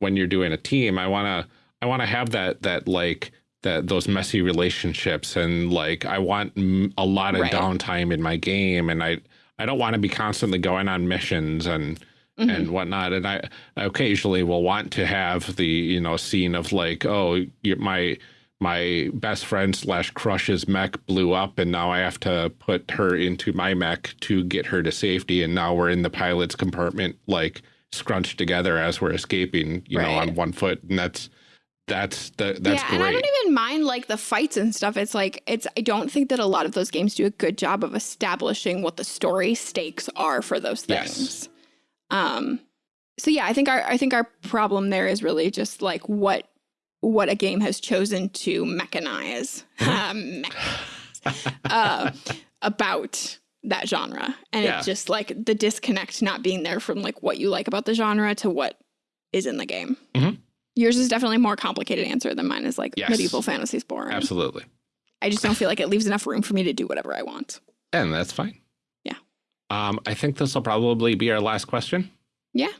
when you're doing a team, I wanna I wanna have that that like that those messy relationships and like I want mm, a lot of Right. downtime in my game, and I I don't want to be constantly going on missions and Mm-hmm. and whatnot. And I, I occasionally will want to have the you know scene of like oh my my best friend slash crush's mech blew up and now I have to put her into my mech to get her to safety and now we're in the pilot's compartment like scrunched together as we're escaping you know on one foot and that's that's the, that's yeah, and I don't even mind like the fights and stuff. It's like it's I don't think that a lot of those games do a good job of establishing what the story stakes are for those things. Yes. Um so yeah, I think our I think our problem there is really just like what what a game has chosen to mechanize um, uh, about that genre. And Yeah. it's just like the disconnect not being there from like what you like about the genre to what is in the game. Mhm. Yours is definitely a more complicated answer than mine is like Yes. medieval fantasy's boring. absolutely I just don't feel like it leaves enough room for me to do whatever I want. and that's fine Yeah. um I think this will probably be our last question Yeah.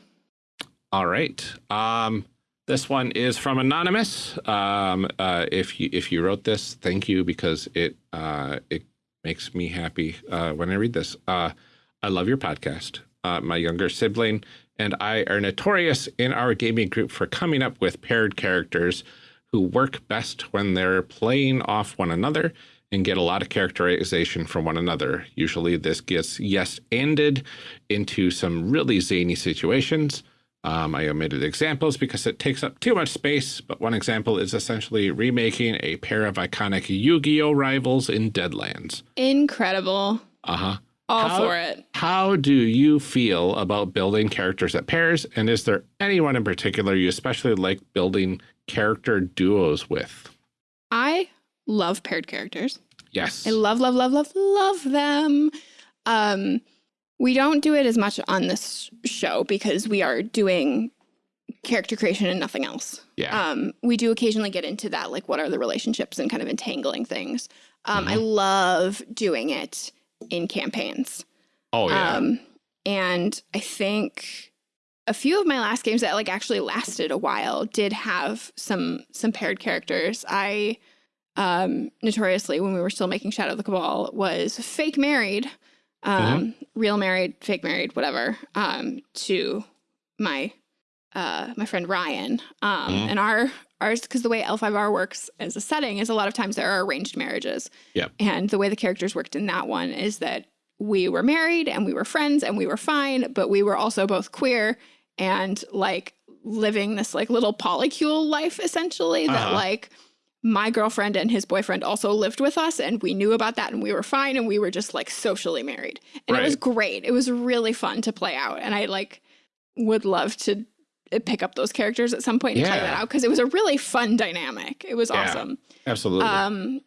All right. Um, this one is from anonymous. Um, uh, if you if you wrote this, thank you because it uh, it makes me happy uh, when I read this. Uh, I love your podcast. Uh, my younger sibling and I are notorious in our gaming group for coming up with paired characters who work best when they're playing off one another and get a lot of characterization from one another. Usually, this gets yes ended into some really zany situations. Um, I omitted examples because it takes up too much space, but one example is essentially remaking a pair of iconic Yu Gi Oh rivals in Deadlands. Incredible. Uh huh. All How- for it. How do you feel about building characters at pairs? And is there anyone in particular you especially like building character duos with? I love paired characters. Yes. I love, love, love, love, love them. Um, we don't do it as much on this show because we are doing character creation and nothing else. yeah. Um, we do occasionally get into that, like what are the relationships and kind of entangling things. Um, I Mm-hmm. love doing it in campaigns. oh, yeah. Um, and I think a few of my last games that like actually lasted a while did have some some paired characters. I um notoriously when we were still making Shadow of the Cabal was fake married, um, real married, fake married, whatever, um, to my uh my friend Ryan. Um Mhm. and our ours because the way L5R works as a setting is a lot of times there are arranged marriages. Yep. And the way the characters worked in that one is that we were married and we were friends and we were fine, but we were also both queer and like living this like little polycule life essentially that Uh-huh. like my girlfriend and his boyfriend also lived with us and we knew about that and we were fine and we were just like socially married. And it was great. It was really fun to play out and I like would love to uh, pick up those characters at some point and play Yeah. that out because it was a really fun dynamic. It was Yeah. awesome. Absolutely. Um,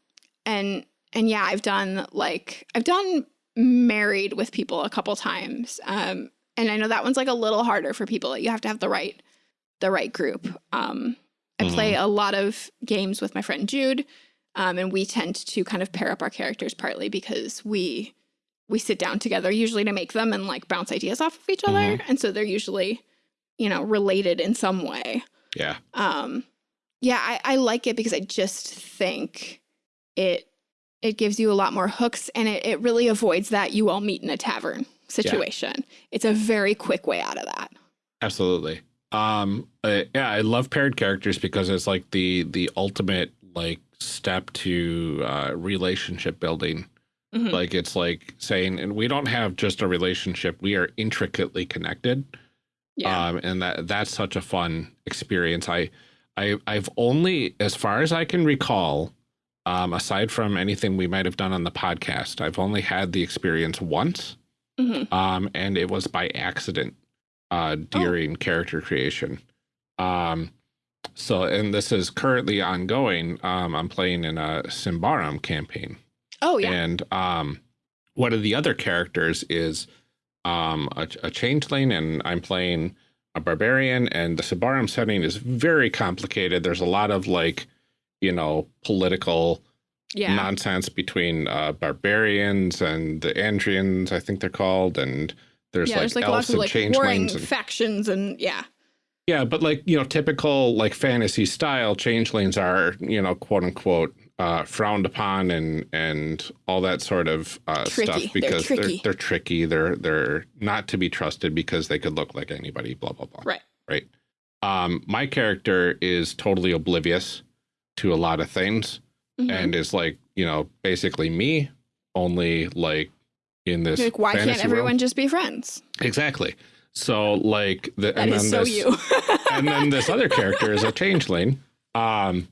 and and yeah, I've done like I've done married with people a couple times. Um, and I know that one's like a little harder for people. You have to have the right the right group. Um, I play a lot of games with my friend Jude, um, and we tend to kind of pair up our characters partly because we we sit down together usually to make them and like bounce ideas off of each other, and so they're usually you know related in some way. Yeah. um yeah I, I like it because i just think it it gives you a lot more hooks and it, it really avoids that you all meet in a tavern situation. It's a very quick way out of that. Absolutely. Um, uh, yeah, I love paired characters because it's like the the ultimate like step to uh, relationship building. Mhm. Like it's like saying, and we don't have just a relationship; we are intricately connected. yeah Um, and that that's such a fun experience. I, I, I've only, as far as I can recall, um, aside from anything we might have done on the podcast, I've only had the experience once, Mhm. um, and it was by accident uh, during character creation. Um, So, and this is currently ongoing. Um, I'm playing in a Symbaroum campaign. Oh yeah. And um, one of the other characters is um, a, a changeling, and I'm playing a barbarian. And the Symbaroum setting is very complicated. There's a lot of like, you know, political yeah. nonsense between uh, barbarians and the Ambrians, I think they're called, and there's yeah, like there's like elves lots of like warring and- factions and yeah. yeah, but like, you know, typical like fantasy style changelings are, you know, quote unquote, uh, frowned upon and and all that sort of uh, stuff They're because they're, tricky. they're tricky. They're they're not to be trusted because they could look like anybody. Blah blah blah. Right. Right. Um, my character is totally oblivious to a lot of things Mhm. and is like, you know, basically me, only like in this. like why can't everyone just be friends? Exactly. So like the That and is then so this, you. and then this other character is a changeling, um,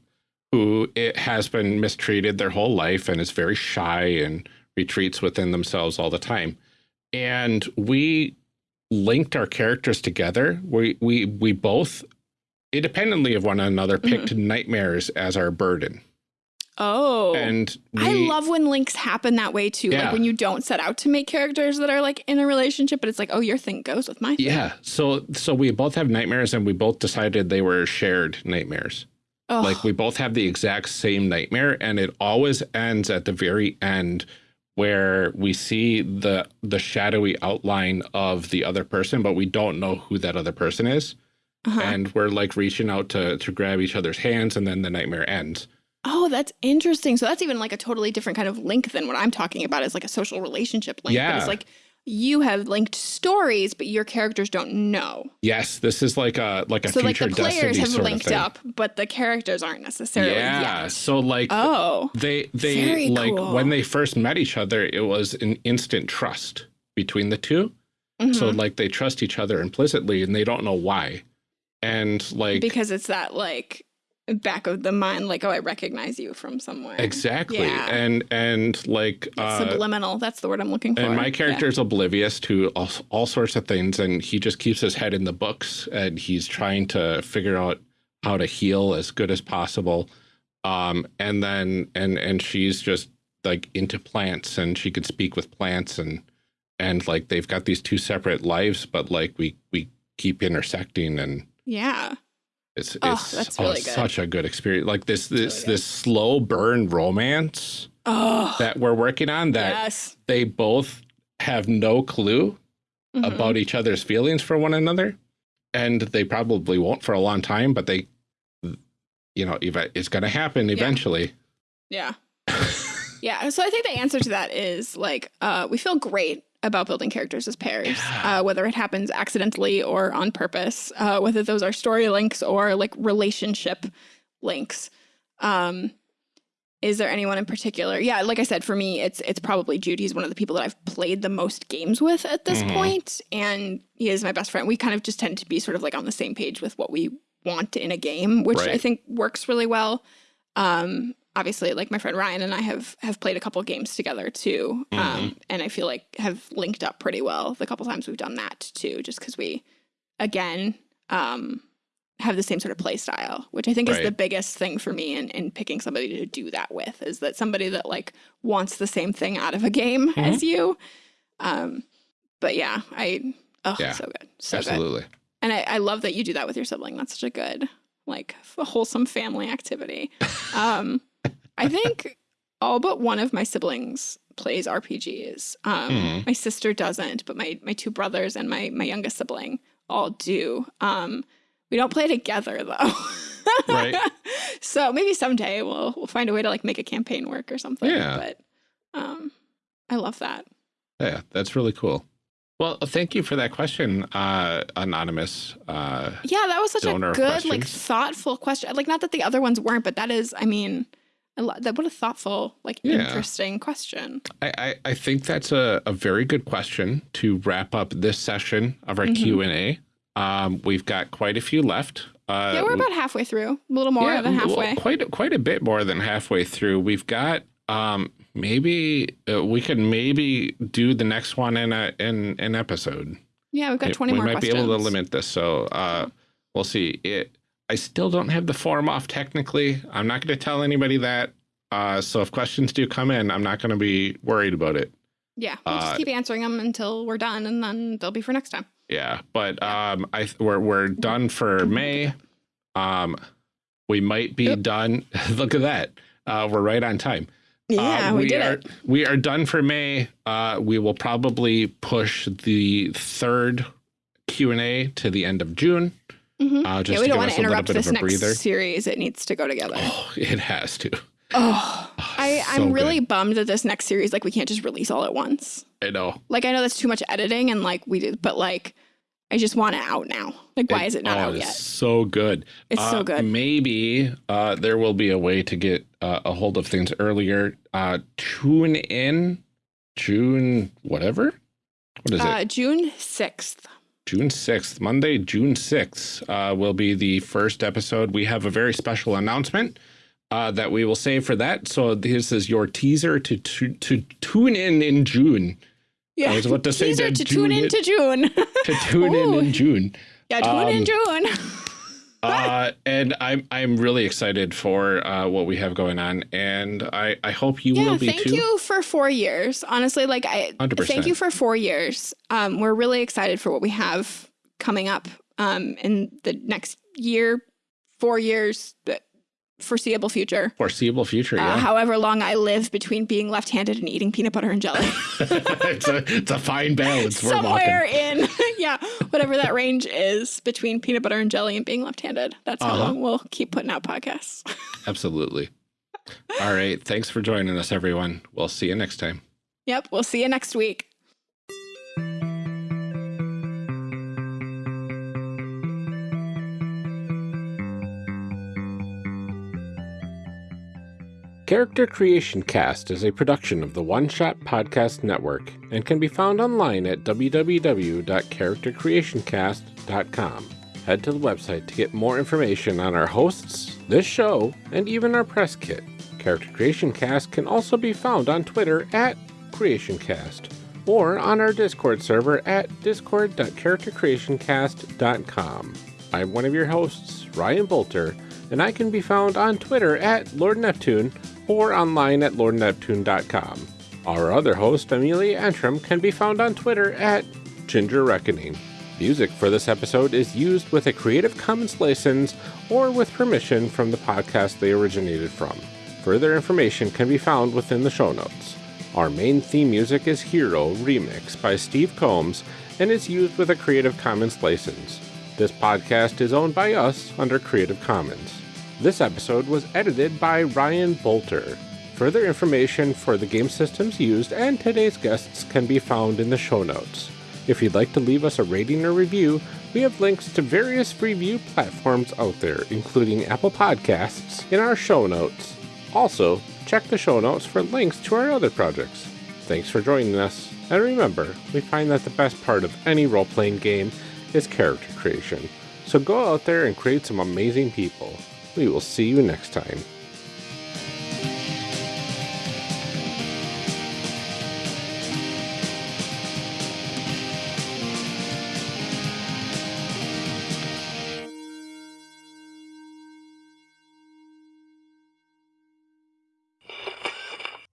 who it has been mistreated their whole life and is very shy and retreats within themselves all the time. And we linked our characters together. We we we both, independently of one another, Mm-hmm. picked nightmares as our burden. Oh. And we, I love when links happen that way too. Yeah. Like when you don't set out to make characters that are like in a relationship, but it's like, oh, your thing goes with my thing. Yeah. So so we both have nightmares, and we both decided they were shared nightmares. Oh, Like we both have the exact same nightmare and it always ends at the very end where we see the the shadowy outline of the other person but we don't know who that other person is uh-huh. and we're like reaching out to to grab each other's hands and then the nightmare ends. Oh, that's interesting. So that's even like a totally different kind of link than what I'm talking about is like a social relationship link. But Yeah. it's like you have linked stories, but your characters don't know. Yes, this is like a like a so like the players destiny have linked up, but the characters aren't necessarily Yeah. yet. So like Oh. they they Very like cool. when they first met each other it was an instant trust between the two. So Mhm. like they trust each other implicitly and they don't know why. And like because it's that like back of the mind, like, oh, I recognize you from somewhere. exactly. Yeah. And and like uh subliminal. That's the word I'm looking for. and my character is oblivious to all, all sorts of things and he just keeps his head in the books and he's trying to figure out how to heal as good as possible. Um and then and and she's just like into plants and she could speak with plants and and like they've got these two separate lives but like we we keep intersecting and Yeah. It's Oh, it's oh, really it's good. such a good experience. Like this this really this slow burn romance Oh. that we're working on that yes. they both have no clue Mhm. about each other's feelings for one another, and they probably won't for a long time. But they, you know, it's going to happen eventually. Yeah. yeah. So I think the answer to that is like uh, we feel great about building characters as pairs, uh, whether it happens accidentally or on purpose, uh, whether those are story links or like relationship links. Um, is there anyone in particular? Yeah, like I said, for me, it's it's probably Judy. He's one of the people that I've played the most games with at this Mhm. point, and he is my best friend. We kind of just tend to be sort of like on the same page with what we want in a game, which I think works really well. Um, obviously, like my friend Ryan and I have have played a couple games together too, Mm-hmm. um, and I feel like have linked up pretty well the couple times we've done that too, just because we, again, um, have the same sort of play style, which I think is the biggest thing for me in, in picking somebody to do that with is that somebody that like wants the same thing out of a game Mm-hmm. as you. Um, but yeah, I oh Yeah, so good, so good, Absolutely. and I, I love that you do that with your sibling. That's such a good like wholesome family activity. Um, I think all but one of my siblings plays RPGs. Um, Mhm. My sister doesn't, but my my two brothers and my my youngest sibling all do. Um, we don't play together though. Right. so maybe someday we'll we'll find a way to like make a campaign work or something. Yeah. But um, I love that. Yeah, that's really cool. Well, thank you for that question, uh, anonymous. Uh, Yeah, that was such a good, like thoughtful question. Like, not that the other ones weren't, but that is, I mean, that what a thoughtful, like, Yeah. interesting question. I, I, I think that's a, a very good question to wrap up this session of our Mhm. Q and A. Um, we've got quite a few left. Uh, yeah, we're about halfway through, a little more yeah, than well, halfway. quite quite a bit more than halfway through. We've got um, maybe uh, we could maybe do the next one in a in an episode. yeah, we've got It- twenty we might questions. be able to limit this, so uh, we'll see. It I still don't have the form off technically. I'm not going to tell anybody that. Uh, so if questions do come in, I'm not going to be worried about it. Yeah, we'll Uh, just keep answering them until we're done, and then they'll be for next time. Yeah, but um, I th- we're we're done for May. Um, we might be Yep. done. Look at that. Uh, we're right on time. Yeah, Uh, we, did are, it. We are done for May. Uh, we will probably push the third Q and A to the end of June. Mhm. Uh, just yeah, we don't want to interrupt this next series. It needs to go together. Oh, it has to. Oh, Oh, I, so I'm really good. bummed that this next series, like, we can't just release all at once. I know. Like, I know that's too much editing, and like we did, but like, I just want it out now. Like, why is it not oh, out yet? So good. It's so Uh, good. Maybe uh, there will be a way to get uh, a hold of things earlier. Uh, tune in June, whatever. What is Uh, it? June sixth. June 6th, Monday, June 6th, uh, will be the first episode. We have a very special announcement uh, that we will save for that. So this is your teaser to to, to tune in in June. Yeah, I was about to say teaser that to tune June- into June. To tune in in June. yeah, tune in Um, June. Uh, and I'm I'm really excited for uh, what we have going on, and I I hope you yeah, will be thank too. you for four years. Honestly, like I 100%. thank you for four years. Um, we're really excited for what we have coming up um, in the next year, four years, foreseeable future. Foreseeable future, Uh, however long I live between being left-handed and eating peanut butter and jelly, it's a it's a fine balance somewhere in yeah, whatever that range is between peanut butter and jelly and being left-handed. That's how Uh-huh. long we'll keep putting out podcasts. Absolutely. All right. Thanks for joining us, everyone. We'll see you next time. yep, we'll see you next week. Character Creation Cast is a production of the One Shot Podcast Network and can be found online at www.charactercreationcast.com. Head to the website to get more information on our hosts, this show, and even our press kit. Character Creation Cast can also be found on Twitter at CreationCast or on our Discord server at discord.charactercreationcast.com. I'm one of your hosts, Ryan Boelter, and I can be found on Twitter at Lord Neptune or online at lordneptune.com. Our other host, Amelia Antrim, can be found on Twitter at Ginger Reckoning. Music for this episode is used with a Creative Commons license or with permission from the podcast they originated from. Further information can be found within the show notes. Our main theme music is Hero Remix by Steve Combs and is used with a Creative Commons license. This podcast is owned by us under Creative Commons. This episode was edited by Ryan Boelter. Further information for the game systems used and today's guests can be found in the show notes. If you'd like to leave us a rating or review, we have links to various review platforms out there, including Apple Podcasts, in our show notes. Also, check the show notes for links to our other projects. Thanks for joining us, and remember, we find that the best part of any role playing game is character creation. So go out there and create some amazing people. We will see you next time.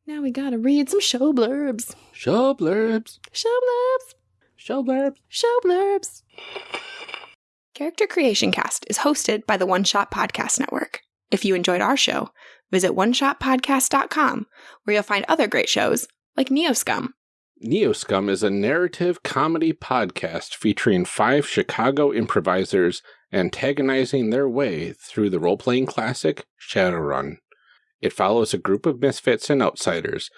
Now we gotta read some show blurbs. Show blurbs. Show blurbs. Show blurbs. Show blurbs. Character Creation Cast is hosted by the One Shot Podcast Network. If you enjoyed our show, visit oneshotpodcast.com where you'll find other great shows like Neoscum. Neoscum is a narrative comedy podcast featuring five Chicago improvisers antagonizing their way through the role playing classic Shadowrun. It follows a group of misfits and outsiders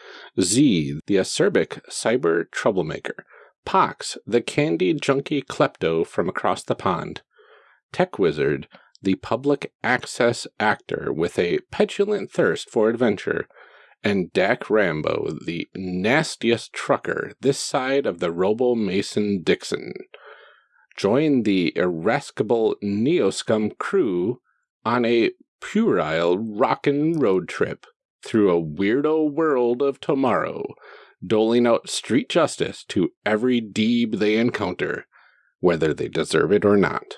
Z, the acerbic cyber troublemaker, Pox, the candy junkie klepto from across the pond, Tech Wizard, the public access actor with a petulant thirst for adventure, and Dak Rambo, the nastiest trucker this side of the Robo Mason Dixon. Join the irascible Neoscum crew on a puerile rockin' road trip through a weirdo world of tomorrow, doling out street justice to every deeb they encounter, whether they deserve it or not.